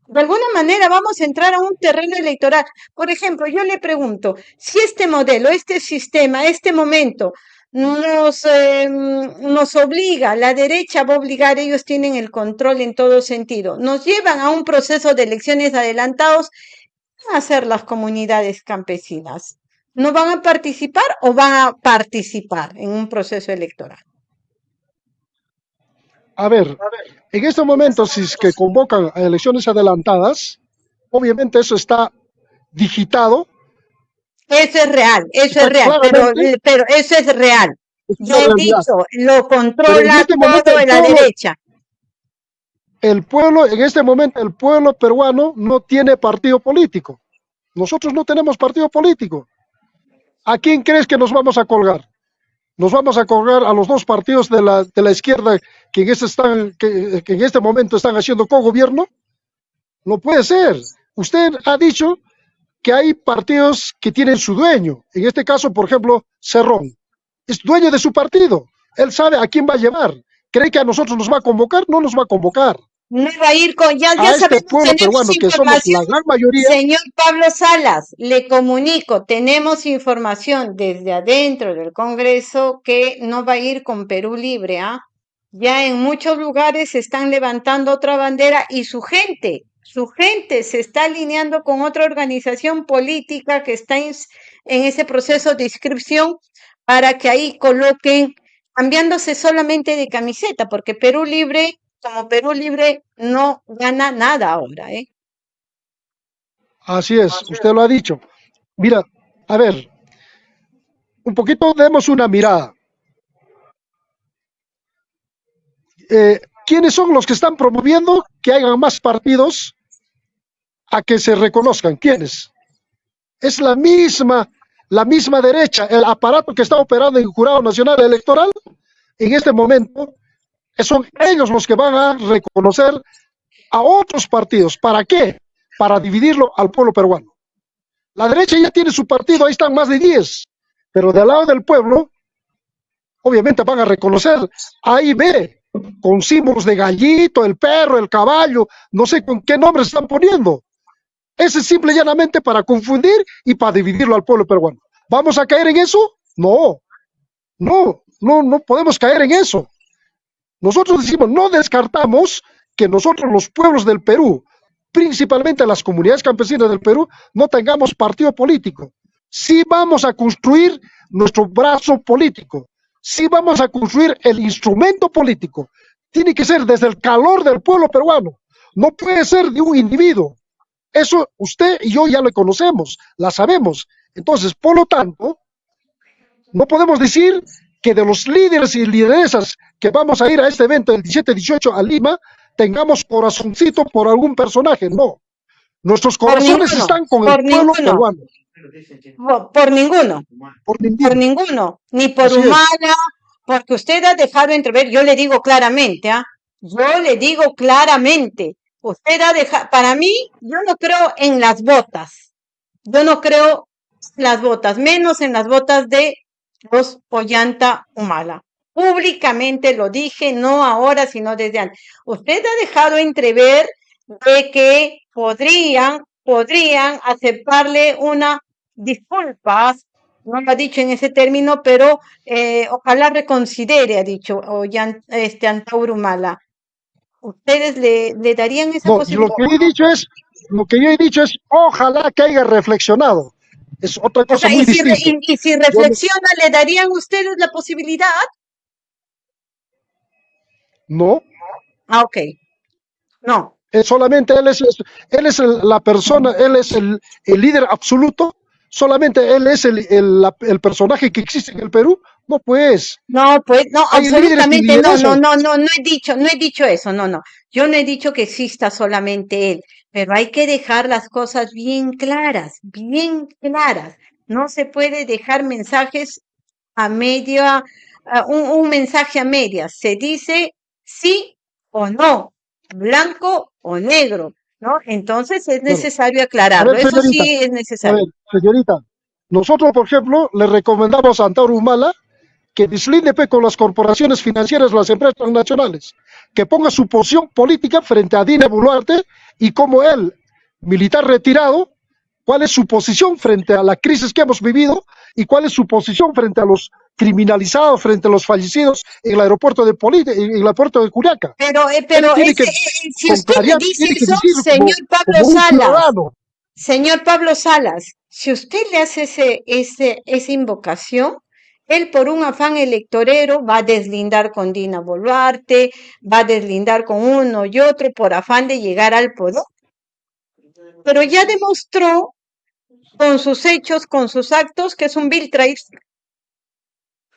[SPEAKER 1] De alguna manera vamos a entrar a un terreno electoral. Por ejemplo, yo le pregunto, si este modelo, este sistema, este momento nos, eh, nos obliga, la derecha va a obligar, ellos tienen el control en todo sentido, nos llevan a un proceso de elecciones adelantados, ¿qué van a hacer las comunidades campesinas? ¿No van a participar o van a participar en un proceso electoral?
[SPEAKER 2] A ver, en estos momentos, si es que convocan a elecciones adelantadas, obviamente eso está digitado
[SPEAKER 1] eso es real, eso es real, pero, pero eso es real. Yo he dicho, lo controla este todo en la derecha.
[SPEAKER 2] El pueblo, en este momento, el pueblo peruano no tiene partido político. Nosotros no tenemos partido político. ¿A quién crees que nos vamos a colgar? ¿Nos vamos a colgar a los dos partidos de la, de la izquierda que en, este están, que, que en este momento están haciendo co-gobierno? No puede ser. Usted ha dicho que hay partidos que tienen su dueño. En este caso, por ejemplo, Cerrón. Es dueño de su partido. Él sabe a quién va a llevar. ¿Cree que a nosotros nos va a convocar? No nos va a convocar.
[SPEAKER 1] No va a ir con, ya, ya
[SPEAKER 2] a este
[SPEAKER 1] sabemos,
[SPEAKER 2] pueblo
[SPEAKER 1] tenemos
[SPEAKER 2] peruano, que somos la gran mayoría,
[SPEAKER 1] Señor Pablo Salas, le comunico, tenemos información desde adentro del Congreso que no va a ir con Perú Libre, ¿ah? Ya en muchos lugares se están levantando otra bandera y su gente, su gente se está alineando con otra organización política que está en, ese proceso de inscripción para que ahí coloquen, cambiándose solamente de camiseta, porque Perú Libre, como Perú Libre, no gana nada ahora, ¿eh?
[SPEAKER 2] así es, usted lo ha dicho. Mira, a ver, un poquito demos una mirada. Eh, ¿Quiénes son los que están promoviendo que hagan más partidos a que se reconozcan? ¿Quiénes? Es la misma, la misma derecha, el aparato que está operando en el Jurado Nacional Electoral en este momento, son ellos los que van a reconocer a otros partidos. ¿Para qué? Para dividirlo al pueblo peruano. La derecha ya tiene su partido, ahí están más de 10, pero del lado del pueblo, obviamente van a reconocer A y B, con símbolos de gallito, el perro, el caballo, no sé con qué nombres están poniendo. Ese es simple y llanamente para confundir y para dividirlo al pueblo peruano. ¿Vamos a caer en eso? No, no, no, no podemos caer en eso. Nosotros decimos, no descartamos que nosotros los pueblos del Perú, principalmente las comunidades campesinas del Perú, no tengamos partido político. Sí vamos a construir nuestro brazo político, sí vamos a construir el instrumento político. Tiene que ser desde el calor del pueblo peruano, no puede ser de un individuo. Eso usted y yo ya lo conocemos, la sabemos. Entonces, por lo tanto, no podemos decir que de los líderes y lideresas que vamos a ir a este evento el 17-18 a Lima, tengamos corazoncito por algún personaje. No. Nuestros corazones
[SPEAKER 1] ninguno,
[SPEAKER 2] están con
[SPEAKER 1] por
[SPEAKER 2] el pueblo
[SPEAKER 1] ninguno.
[SPEAKER 2] peruano.
[SPEAKER 1] Por, por ninguno,
[SPEAKER 2] Por
[SPEAKER 1] por
[SPEAKER 2] ninguno.
[SPEAKER 1] ninguno, ni por
[SPEAKER 2] Así es.
[SPEAKER 1] humana, porque usted ha dejado entrever, yo le digo claramente, ¿ah? Yo le digo claramente, ha dejado, para mí, yo no creo en las botas, yo no creo en las botas, menos en las botas de los Ollanta Humala. Públicamente lo dije, no ahora, sino desde antes. Usted ha dejado entrever de que podrían, podrían aceptarle una disculpas, no lo ha dicho en ese término, pero eh, ojalá reconsidere, ha dicho Ollan- este Antauro Humala. ¿Ustedes le, le darían esa
[SPEAKER 2] No, y lo
[SPEAKER 1] posibilidad?
[SPEAKER 2] que he dicho es, lo que yo he dicho es, ojalá que haya reflexionado. Es otra
[SPEAKER 1] O
[SPEAKER 2] cosa
[SPEAKER 1] sea,
[SPEAKER 2] muy
[SPEAKER 1] y si,
[SPEAKER 2] distinta.
[SPEAKER 1] y- y si
[SPEAKER 2] Yo
[SPEAKER 1] reflexiona, ¿le darían ustedes la posibilidad?
[SPEAKER 2] no,
[SPEAKER 1] Ah, ok. No.
[SPEAKER 2] es solamente él es, es- él es el- la persona, él es el, el líder absoluto, solamente él es el, el, la- el personaje que existe en el Perú. No, pues,
[SPEAKER 1] No, pues no, absolutamente no, no, no, no, no he dicho, no he dicho eso, no, no. Yo no he dicho que exista solamente él, pero hay que dejar las cosas bien claras, bien claras. No se puede dejar mensajes a media, a un, un mensaje a medias. Se dice sí o no, blanco o negro, ¿no? Entonces es necesario
[SPEAKER 2] a
[SPEAKER 1] aclararlo.
[SPEAKER 2] ver,
[SPEAKER 1] Eso sí es
[SPEAKER 2] a
[SPEAKER 1] necesario.
[SPEAKER 2] ver, señorita, nosotros, por ejemplo, le recomendamos a Antauro Humala que deslinde pe, con las corporaciones financieras, las empresas transnacionales, que ponga su posición política frente a Dina Boluarte y como él, militar retirado, cuál es su posición frente a la crisis que hemos vivido y cuál es su posición frente a los criminalizados, frente a los fallecidos en el aeropuerto de Poli, en el aeropuerto de Curiaca.
[SPEAKER 1] Pero, eh, pero ese,
[SPEAKER 2] que,
[SPEAKER 1] eh, eh, si usted me dice eso,
[SPEAKER 2] decir como,
[SPEAKER 1] señor Pablo
[SPEAKER 2] como
[SPEAKER 1] Salas,
[SPEAKER 2] ciudadano.
[SPEAKER 1] Señor Pablo Salas, si usted le hace ese, ese, esa invocación, él por un afán electorero va a deslindar con Dina Boluarte, va a deslindar con uno y otro por afán de llegar al poder. Pero ya demostró con sus hechos, con sus actos, que es un vil traidor.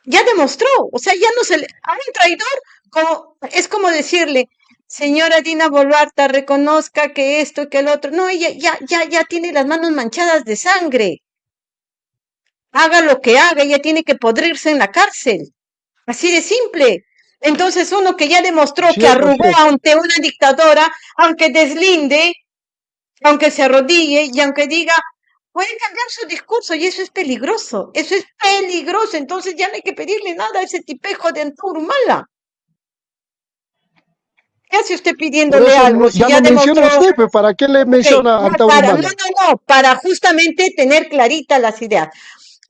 [SPEAKER 1] Ya demostró, o sea, ya no se le... A un traidor como, es como decirle, señora Dina Boluarte reconozca que esto, que el otro. No, ella ya, ya, ya tiene las manos manchadas de sangre. Haga lo que haga, ella tiene que podrirse en la cárcel. Así de simple. Entonces uno que ya demostró que arrugó ante una dictadora, aunque deslinde, aunque se arrodille y aunque diga, puede cambiar su discurso y eso es peligroso, eso es peligroso. Entonces ya no hay que pedirle nada a ese tipejo de Anturumala. ¿Qué hace usted pidiéndole algo?
[SPEAKER 2] ya, ya menciona usted, ¿para qué le menciona a
[SPEAKER 1] para, No, no, no, para justamente tener claritas las ideas.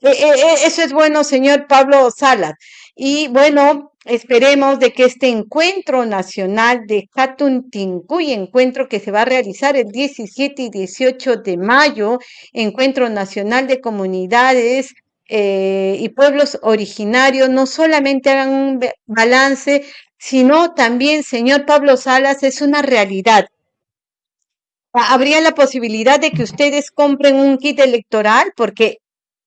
[SPEAKER 1] Eh, eh, eh, eso es bueno, señor Pablo Salas. Y bueno, esperemos de que este encuentro nacional de Jatuntincuy, encuentro que se va a realizar el 17 y 18 de mayo, encuentro nacional de comunidades y pueblos originarios, no solamente hagan un balance, sino también, señor Pablo Salas, es una realidad. Habría la posibilidad de que ustedes compren un kit electoral porque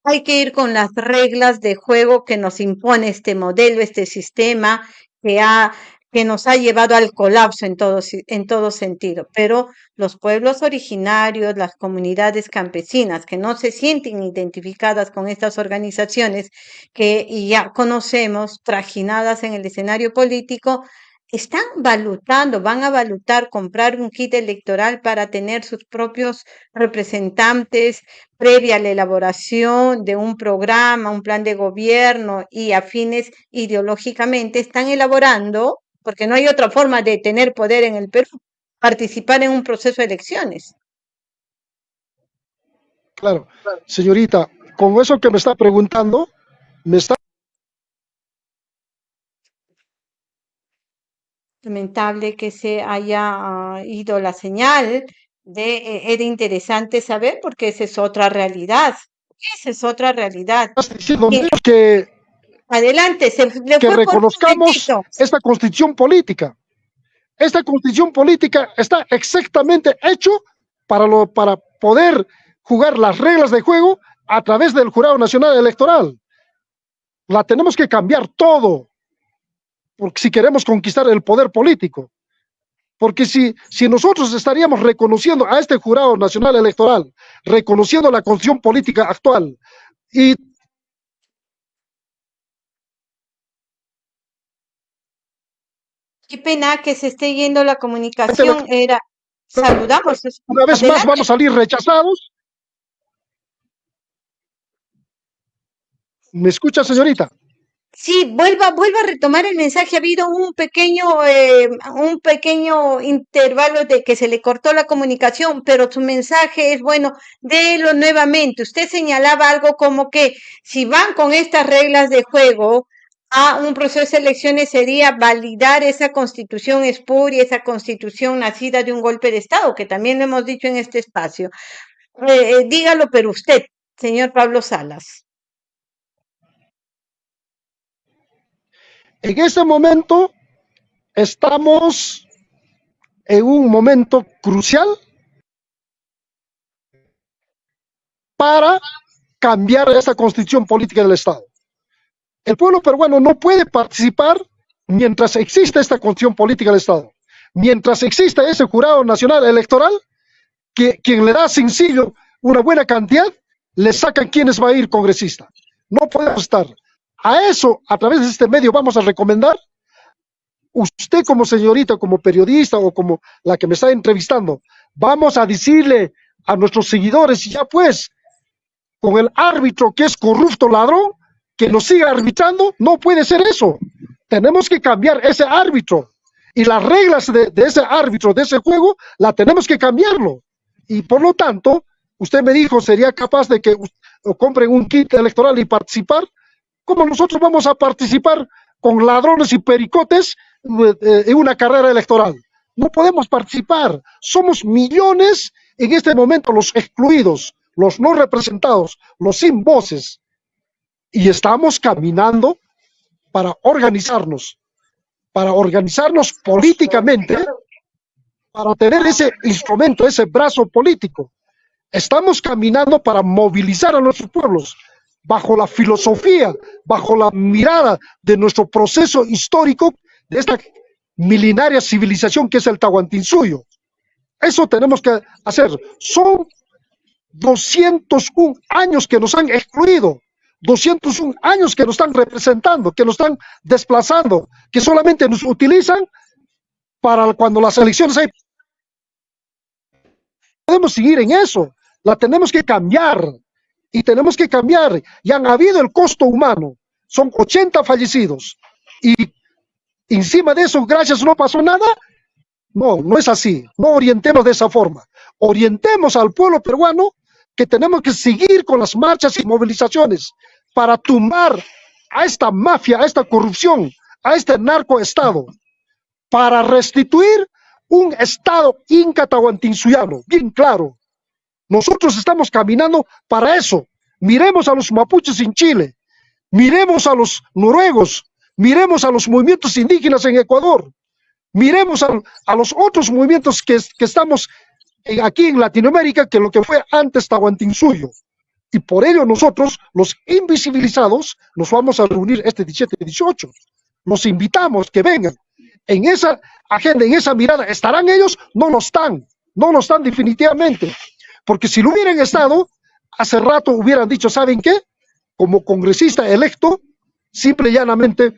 [SPEAKER 1] hay que ir con las reglas de juego que nos impone este modelo, este sistema que, ha, que nos ha llevado al colapso en todo, en todo sentido. Pero los pueblos originarios, las comunidades campesinas que no se sienten identificadas con estas organizaciones que ya conocemos, trajinadas en el escenario político, están valutando, van a valutar comprar un kit electoral para tener sus propios representantes previa a la elaboración de un programa, un plan de gobierno y afines ideológicamente, están elaborando, porque no hay otra forma de tener poder en el Perú, participar en un proceso de elecciones.
[SPEAKER 2] Claro, señorita, con eso que me está preguntando, me está
[SPEAKER 1] lamentable que se haya ah, ido la señal. De, eh, era interesante saber porque esa es otra realidad. Esa es otra realidad.
[SPEAKER 2] que,
[SPEAKER 1] adelante, se,
[SPEAKER 2] que reconozcamos esta constitución política. Esta constitución política está exactamente hecho para, lo, para poder jugar las reglas de juego a través del Jurado Nacional Electoral. La tenemos que cambiar todo porque si queremos conquistar el poder político. Porque si, si nosotros estaríamos reconociendo a este jurado nacional electoral, reconociendo la condición política actual y
[SPEAKER 1] Qué pena que se esté yendo la comunicación. Era, saludamos.
[SPEAKER 2] Una vez más vamos a salir rechazados. ¿Me escucha, señorita?
[SPEAKER 1] Sí, vuelva, vuelva a retomar el mensaje. Ha habido un pequeño, eh, un pequeño intervalo de que se le cortó la comunicación, pero su mensaje es bueno, délo nuevamente. Usted señalaba algo como que si van con estas reglas de juego a un proceso de elecciones sería validar esa constitución espuria, esa constitución nacida de un golpe de Estado, que también lo hemos dicho en este espacio. Eh, eh, dígalo, pero usted, señor Pablo Salas.
[SPEAKER 2] En este momento estamos en un momento crucial para cambiar esta constitución política del Estado. El pueblo peruano no puede participar mientras exista esta constitución política del Estado. Mientras exista ese jurado nacional electoral, que quien le da sencillo una buena cantidad, le sacan quienes va a ir congresista. No podemos estar. A eso, a través de este medio, vamos a recomendar, usted como señorita, como periodista o como la que me está entrevistando, vamos a decirle a nuestros seguidores, ya pues, con el árbitro que es corrupto ladrón, que nos siga arbitrando, no puede ser eso. Tenemos que cambiar ese árbitro. Y las reglas de, ese árbitro, de ese juego, la tenemos que cambiarlo. Y por lo tanto, usted me dijo, sería capaz de que compren un kit electoral y participar. ¿Cómo nosotros vamos a participar con ladrones y pericotes eh, en una carrera electoral? No podemos participar. Somos millones en este momento los excluidos, los no representados, los sin voces. Y estamos caminando para organizarnos, para organizarnos políticamente, para tener ese instrumento, ese brazo político. Estamos caminando para movilizar a nuestros pueblos, bajo la filosofía, bajo la mirada de nuestro proceso histórico, de esta milenaria civilización que es el Tahuantinsuyo. Eso tenemos que hacer. Son 201 años que nos han excluido, 201 años que nos están representando, que nos están desplazando, que solamente nos utilizan para cuando las elecciones hay. Podemos seguir en eso, la tenemos que cambiar y tenemos que cambiar. Y han habido el costo humano, son 80 fallecidos y encima de eso, gracias, no pasó nada. No, no es así. No orientemos de esa forma. Orientemos al pueblo peruano que tenemos que seguir con las marchas y movilizaciones para tumbar a esta mafia, a esta corrupción, a este narcoestado, para restituir un estado incatahuantinsuyano, bien claro. Nosotros estamos caminando para eso. Miremos a los mapuches en Chile, miremos a los noruegos, miremos a los movimientos indígenas en Ecuador, miremos a, los otros movimientos que, estamos aquí en Latinoamérica que lo que fue antes Tahuantinsuyo. Y por ello nosotros, los invisibilizados, nos vamos a reunir este 17 y 18. Los invitamos que vengan. En esa agenda, en esa mirada, ¿estarán ellos? No lo están. No lo están definitivamente. Porque si lo hubieran estado, hace rato hubieran dicho, ¿saben qué? Como congresista electo, simple y llanamente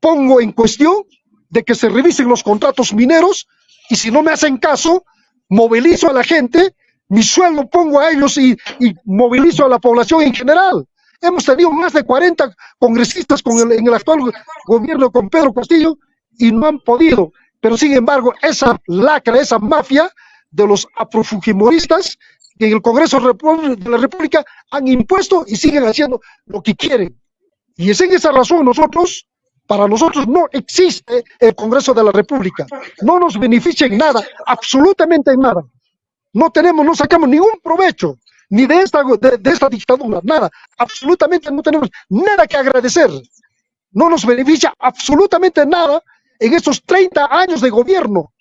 [SPEAKER 2] pongo en cuestión de que se revisen los contratos mineros y si no me hacen caso, movilizo a la gente, mi sueldo pongo a ellos y, movilizo a la población en general. Hemos tenido más de 40 congresistas con el, en el actual gobierno con Pedro Castillo y no han podido. Pero sin embargo, esa lacra, esa mafia de los aprofujimoristas que en el Congreso de la República han impuesto y siguen haciendo lo que quieren. Y es en esa razón nosotros para nosotros no existe el Congreso de la República. No nos beneficia en nada, absolutamente en nada. No tenemos, no sacamos ningún provecho, ni de esta, de, esta dictadura, nada. Absolutamente no tenemos nada que agradecer. No nos beneficia absolutamente nada en estos 30 años de gobierno.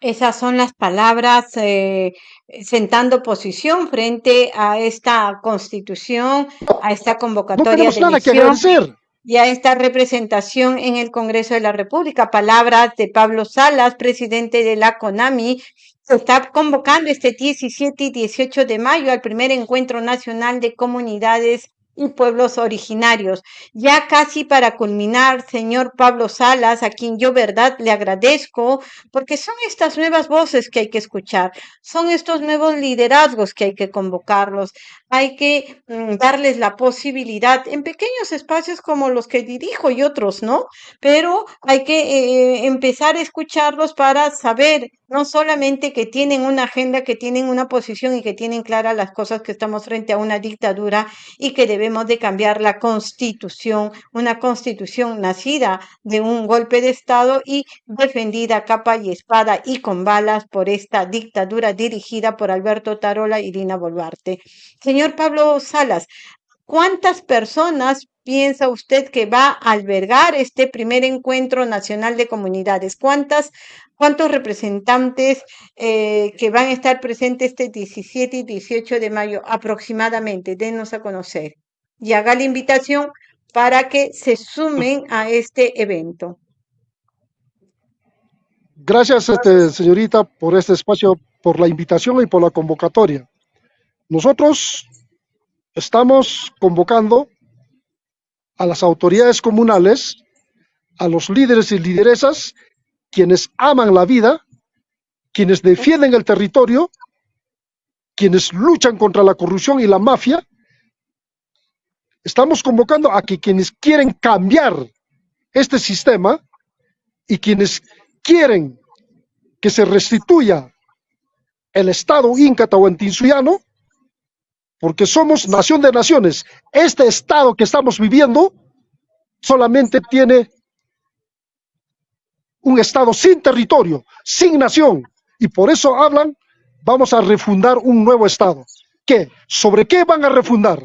[SPEAKER 1] Esas son las palabras eh, sentando posición frente a esta constitución, a esta convocatoria de y a esta representación en el Congreso de la República. Palabras de Pablo Salas, presidente de la CONAMI, se está convocando este 17 y 18 de mayo al primer encuentro nacional de comunidades y pueblos originarios. Ya casi para culminar, señor Pablo Salas, a quien yo verdad le agradezco, porque son estas nuevas voces que hay que escuchar, son estos nuevos liderazgos que hay que convocarlos, hay que mm, darles la posibilidad en pequeños espacios como los que dirijo y otros, ¿no? Pero hay que eh, empezar a escucharlos para saber no solamente que tienen una agenda, que tienen una posición y que tienen claras las cosas que estamos frente a una dictadura y que debemos de cambiar la constitución, una constitución nacida de un golpe de Estado y defendida capa y espada y con balas por esta dictadura dirigida por Alberto Tarola y Dina Boluarte. Señor Pablo Salas, ¿cuántas personas piensa usted que va a albergar este primer encuentro nacional de comunidades? ¿Cuántas, ¿Cuántos representantes eh, que van a estar presentes este 17 y 18 de mayo aproximadamente? Denos a conocer y haga la invitación para que se sumen a este evento.
[SPEAKER 2] Gracias, este, señorita, por este espacio, por la invitación y por la convocatoria. Nosotros estamos convocando a las autoridades comunales, a los líderes y lideresas, quienes aman la vida, quienes defienden el territorio, quienes luchan contra la corrupción y la mafia. Estamos convocando a que quienes quieren cambiar este sistema y quienes quieren que se restituya el Estado inca tahuantinsuyano, porque somos nación de naciones. Este estado que estamos viviendo solamente tiene un estado sin territorio, sin nación, y por eso hablan, vamos a refundar un nuevo estado. ¿Qué? ¿Sobre qué van a refundar?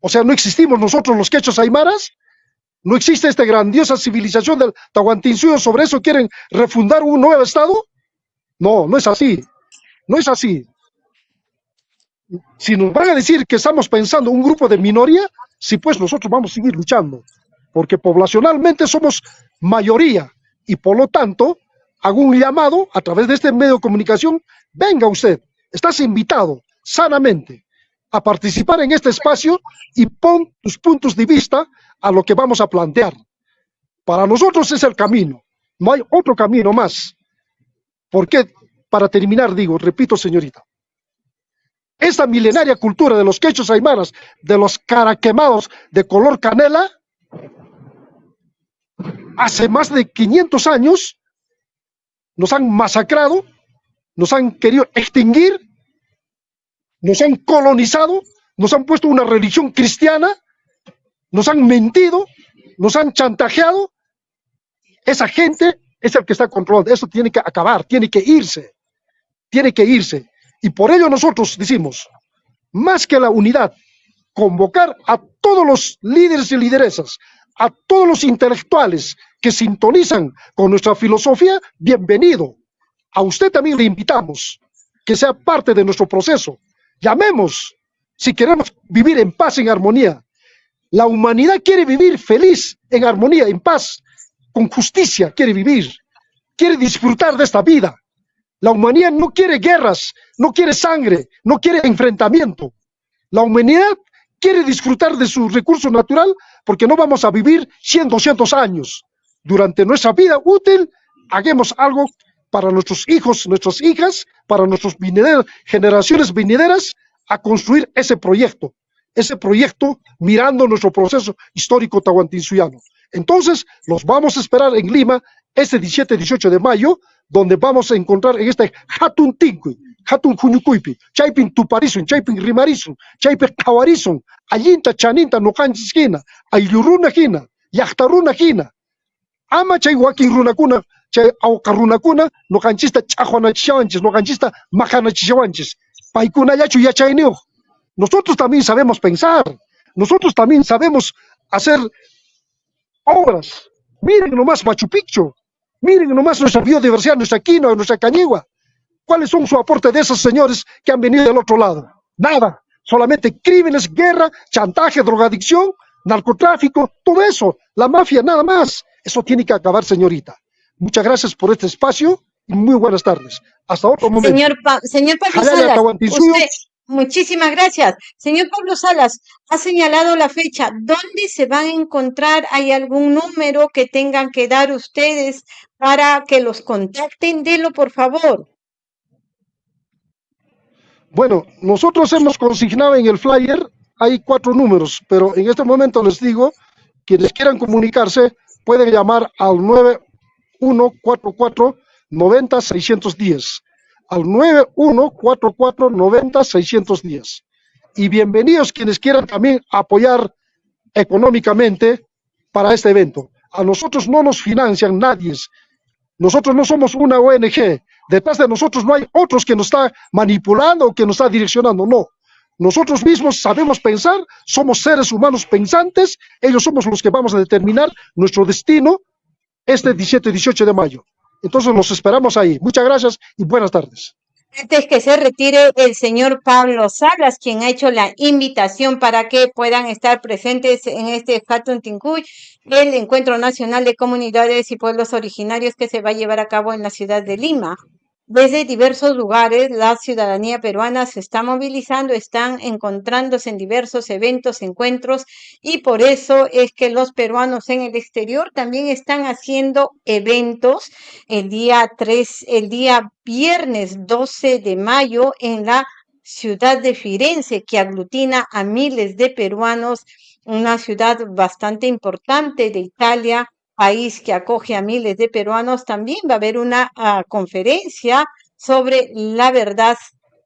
[SPEAKER 2] O sea, ¿no existimos nosotros los quechos aymaras? ¿No existe esta grandiosa civilización del Tahuantinsuyo? ¿Sobre eso quieren refundar un nuevo estado? No, no es así. No es así si nos van a decir que estamos pensando un grupo de minoría, sí, pues nosotros vamos a seguir luchando. porque poblacionalmente somos mayoría y por lo tanto hago un llamado a través de este medio de comunicación, venga usted, estás invitado sanamente a participar en este espacio y pon tus puntos de vista a lo que vamos a plantear. Para nosotros es el camino, no hay otro camino más. Porque, para terminar, digo, repito, señorita, esta milenaria cultura de los quechos aymaras, de los caraquemados de color canela, hace más de 500 años nos han masacrado, nos han querido extinguir, nos han colonizado, nos han puesto una religión cristiana, nos han mentido, nos han chantajeado. Esa gente es el que está controlando. Eso tiene que acabar, tiene que irse, tiene que irse. Y por ello nosotros decimos, más que la unidad, convocar a todos los líderes y lideresas, a todos los intelectuales que sintonizan con nuestra filosofía, bienvenido. A usted también le invitamos que sea parte de nuestro proceso. Llamemos si queremos vivir en paz, en armonía. La humanidad quiere vivir feliz, en armonía, en paz, con justicia, quiere vivir, quiere disfrutar de esta vida. La humanidad no quiere guerras, no quiere sangre, no quiere enfrentamiento. La humanidad quiere disfrutar de su recurso natural porque no vamos a vivir 100, 200 años. Durante nuestra vida útil, hagamos algo para nuestros hijos, nuestras hijas, para nuestras generaciones venideras, a construir ese proyecto, ese proyecto mirando nuestro proceso histórico tahuantinsuyano. Entonces, los vamos a esperar en Lima este 17-18 de mayo, donde vamos a encontrar en este Hatun Tinkui, Hatun Junyukuipi, Chaipin Tuparisun, Chaipin Rimarisun, Chaipin Tawarizun, Ayinta Chaninta Nokanchis Hina, Ayuruna Hina, Yachtaruna Hina, Ama Chay Runakuna, Chay Aukarunakuna, Nokanchista Chajuanachishawanchis, Nokanchista Majanachishawanchis, Paikuna Yachu Yachaineo. Nosotros también sabemos pensar, nosotros también sabemos hacer obras. Miren nomás Machu Picchu, miren nomás nuestra biodiversidad, nuestra quinoa, nuestra cañigua. ¿Cuáles son su aporte de esos señores que han venido del otro lado? Nada, solamente crímenes, guerra, chantaje, drogadicción, narcotráfico, todo eso, la mafia, nada más. Eso tiene que acabar, señorita. Muchas gracias por este espacio y muy buenas tardes. Hasta otro momento.
[SPEAKER 1] Señor, señor Pablo Salas, Muchísimas gracias. Señor Pablo Salas, ha señalado la fecha. ¿Dónde se van a encontrar? ¿Hay algún número que tengan que dar ustedes para que los contacten? Delo, por favor.
[SPEAKER 2] Bueno, nosotros hemos consignado en el flyer, hay cuatro números, pero en este momento les digo, quienes quieran comunicarse pueden llamar al 9144 90 610 al 914490-610. Y bienvenidos quienes quieran también apoyar económicamente para este evento. A nosotros no nos financian nadie. Nosotros no somos una ONG. Detrás de nosotros no hay otros que nos está manipulando o que nos está direccionando. No. Nosotros mismos sabemos pensar, somos seres humanos pensantes, ellos somos los que vamos a determinar nuestro destino este 17-18 de mayo. Entonces los esperamos ahí. Muchas gracias y buenas tardes.
[SPEAKER 1] Antes que se retire el señor Pablo Salas, quien ha hecho la invitación para que puedan estar presentes en este Hatun Tincuy, el Encuentro Nacional de Comunidades y Pueblos Originarios que se va a llevar a cabo en la ciudad de Lima. Desde diversos lugares, la ciudadanía peruana se está movilizando, están encontrándose en diversos eventos, encuentros, y por eso es que los peruanos en el exterior también están haciendo eventos el día 3, el día viernes 12 de mayo en la ciudad de Firenze, que aglutina a miles de peruanos, una ciudad bastante importante de Italia, país que acoge a miles de peruanos, también va a haber una ah, conferencia sobre la verdad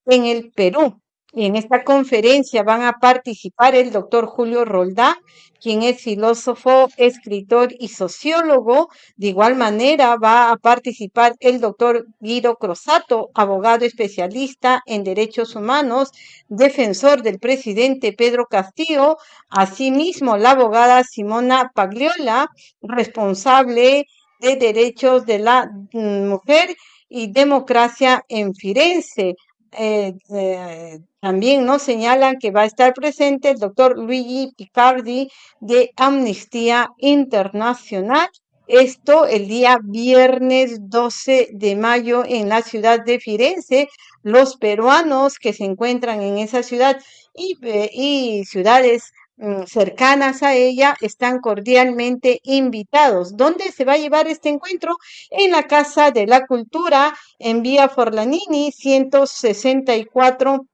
[SPEAKER 1] en el Perú. En esta conferencia van a participar el doctor Julio Roldá, quien es filósofo, escritor y sociólogo. De igual manera va a participar el doctor Guido Crosato, abogado especialista en derechos humanos, defensor del presidente Pedro Castillo. Asimismo, la abogada Simona Pagliola, responsable de derechos de la mm, mujer y democracia en Firenze eh, eh, también nos señalan que va a estar presente el doctor Luigi Picardi de Amnistía Internacional. Esto el día viernes 12 de mayo en la ciudad de Firenze. Los peruanos que se encuentran en esa ciudad y, eh, y ciudades cercanas a ella están cordialmente invitados. ¿Dónde se va a llevar este encuentro? En la Casa de la Cultura, en Vía Forlanini, 164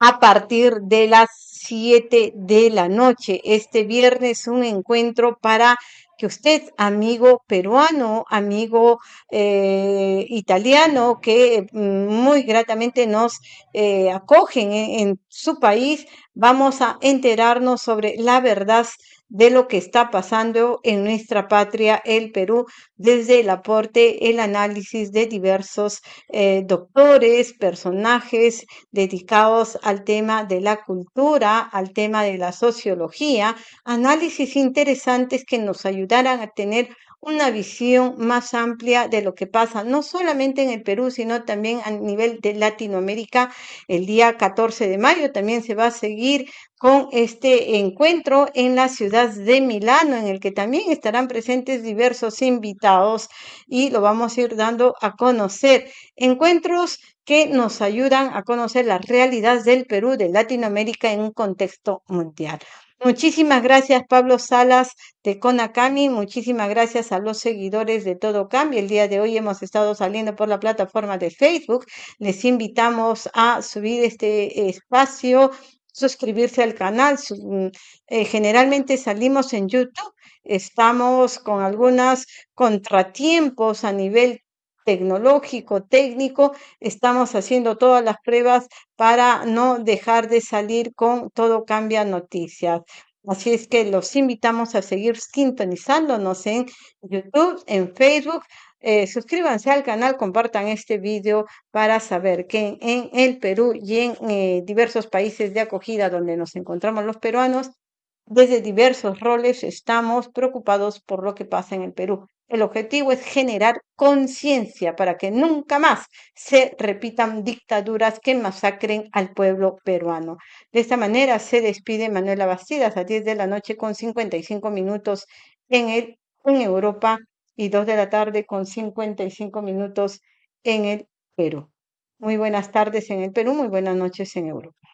[SPEAKER 1] a partir de las 7 de la noche. Este viernes un encuentro para que usted, amigo peruano, amigo eh, italiano, que mm, muy gratamente nos eh, acogen en, en su país, vamos a enterarnos sobre la verdad de lo que está pasando en nuestra patria, el Perú, desde el aporte, el análisis de diversos eh, doctores, personajes dedicados al tema de la cultura, al tema de la sociología, análisis interesantes que nos ayudarán a tener una visión más amplia de lo que pasa, no solamente en el Perú, sino también a nivel de Latinoamérica. El día 14 de mayo también se va a seguir con este encuentro en la ciudad de Milano, en el que también estarán presentes diversos invitados y lo vamos a ir dando a conocer. Encuentros que nos ayudan a conocer la realidad del Perú, de Latinoamérica en un contexto mundial. Muchísimas gracias, Pablo Salas de Conacami. Muchísimas gracias a los seguidores de Todo Cambio. El día de hoy hemos estado saliendo por la plataforma de Facebook. Les invitamos a subir este espacio, suscribirse al canal. Eh, generalmente salimos en YouTube. Estamos con algunos contratiempos a nivel tecnológico, técnico, estamos haciendo todas las pruebas para no dejar de salir con Todo Cambia Noticias. Así es que los invitamos a seguir sintonizándonos en YouTube, en Facebook. Eh, suscríbanse al canal, compartan este video para saber que en el Perú y en eh, diversos países de acogida donde nos encontramos los peruanos, desde diversos roles estamos preocupados por lo que pasa en el Perú. El objetivo es generar conciencia para que nunca más se repitan dictaduras que masacren al pueblo peruano. De esta manera se despide Manuela Bastidas a 10 de la noche con 55 minutos en, el, en Europa y 2 de la tarde con 55 minutos en el Perú. Muy buenas tardes en el Perú, muy buenas noches en Europa.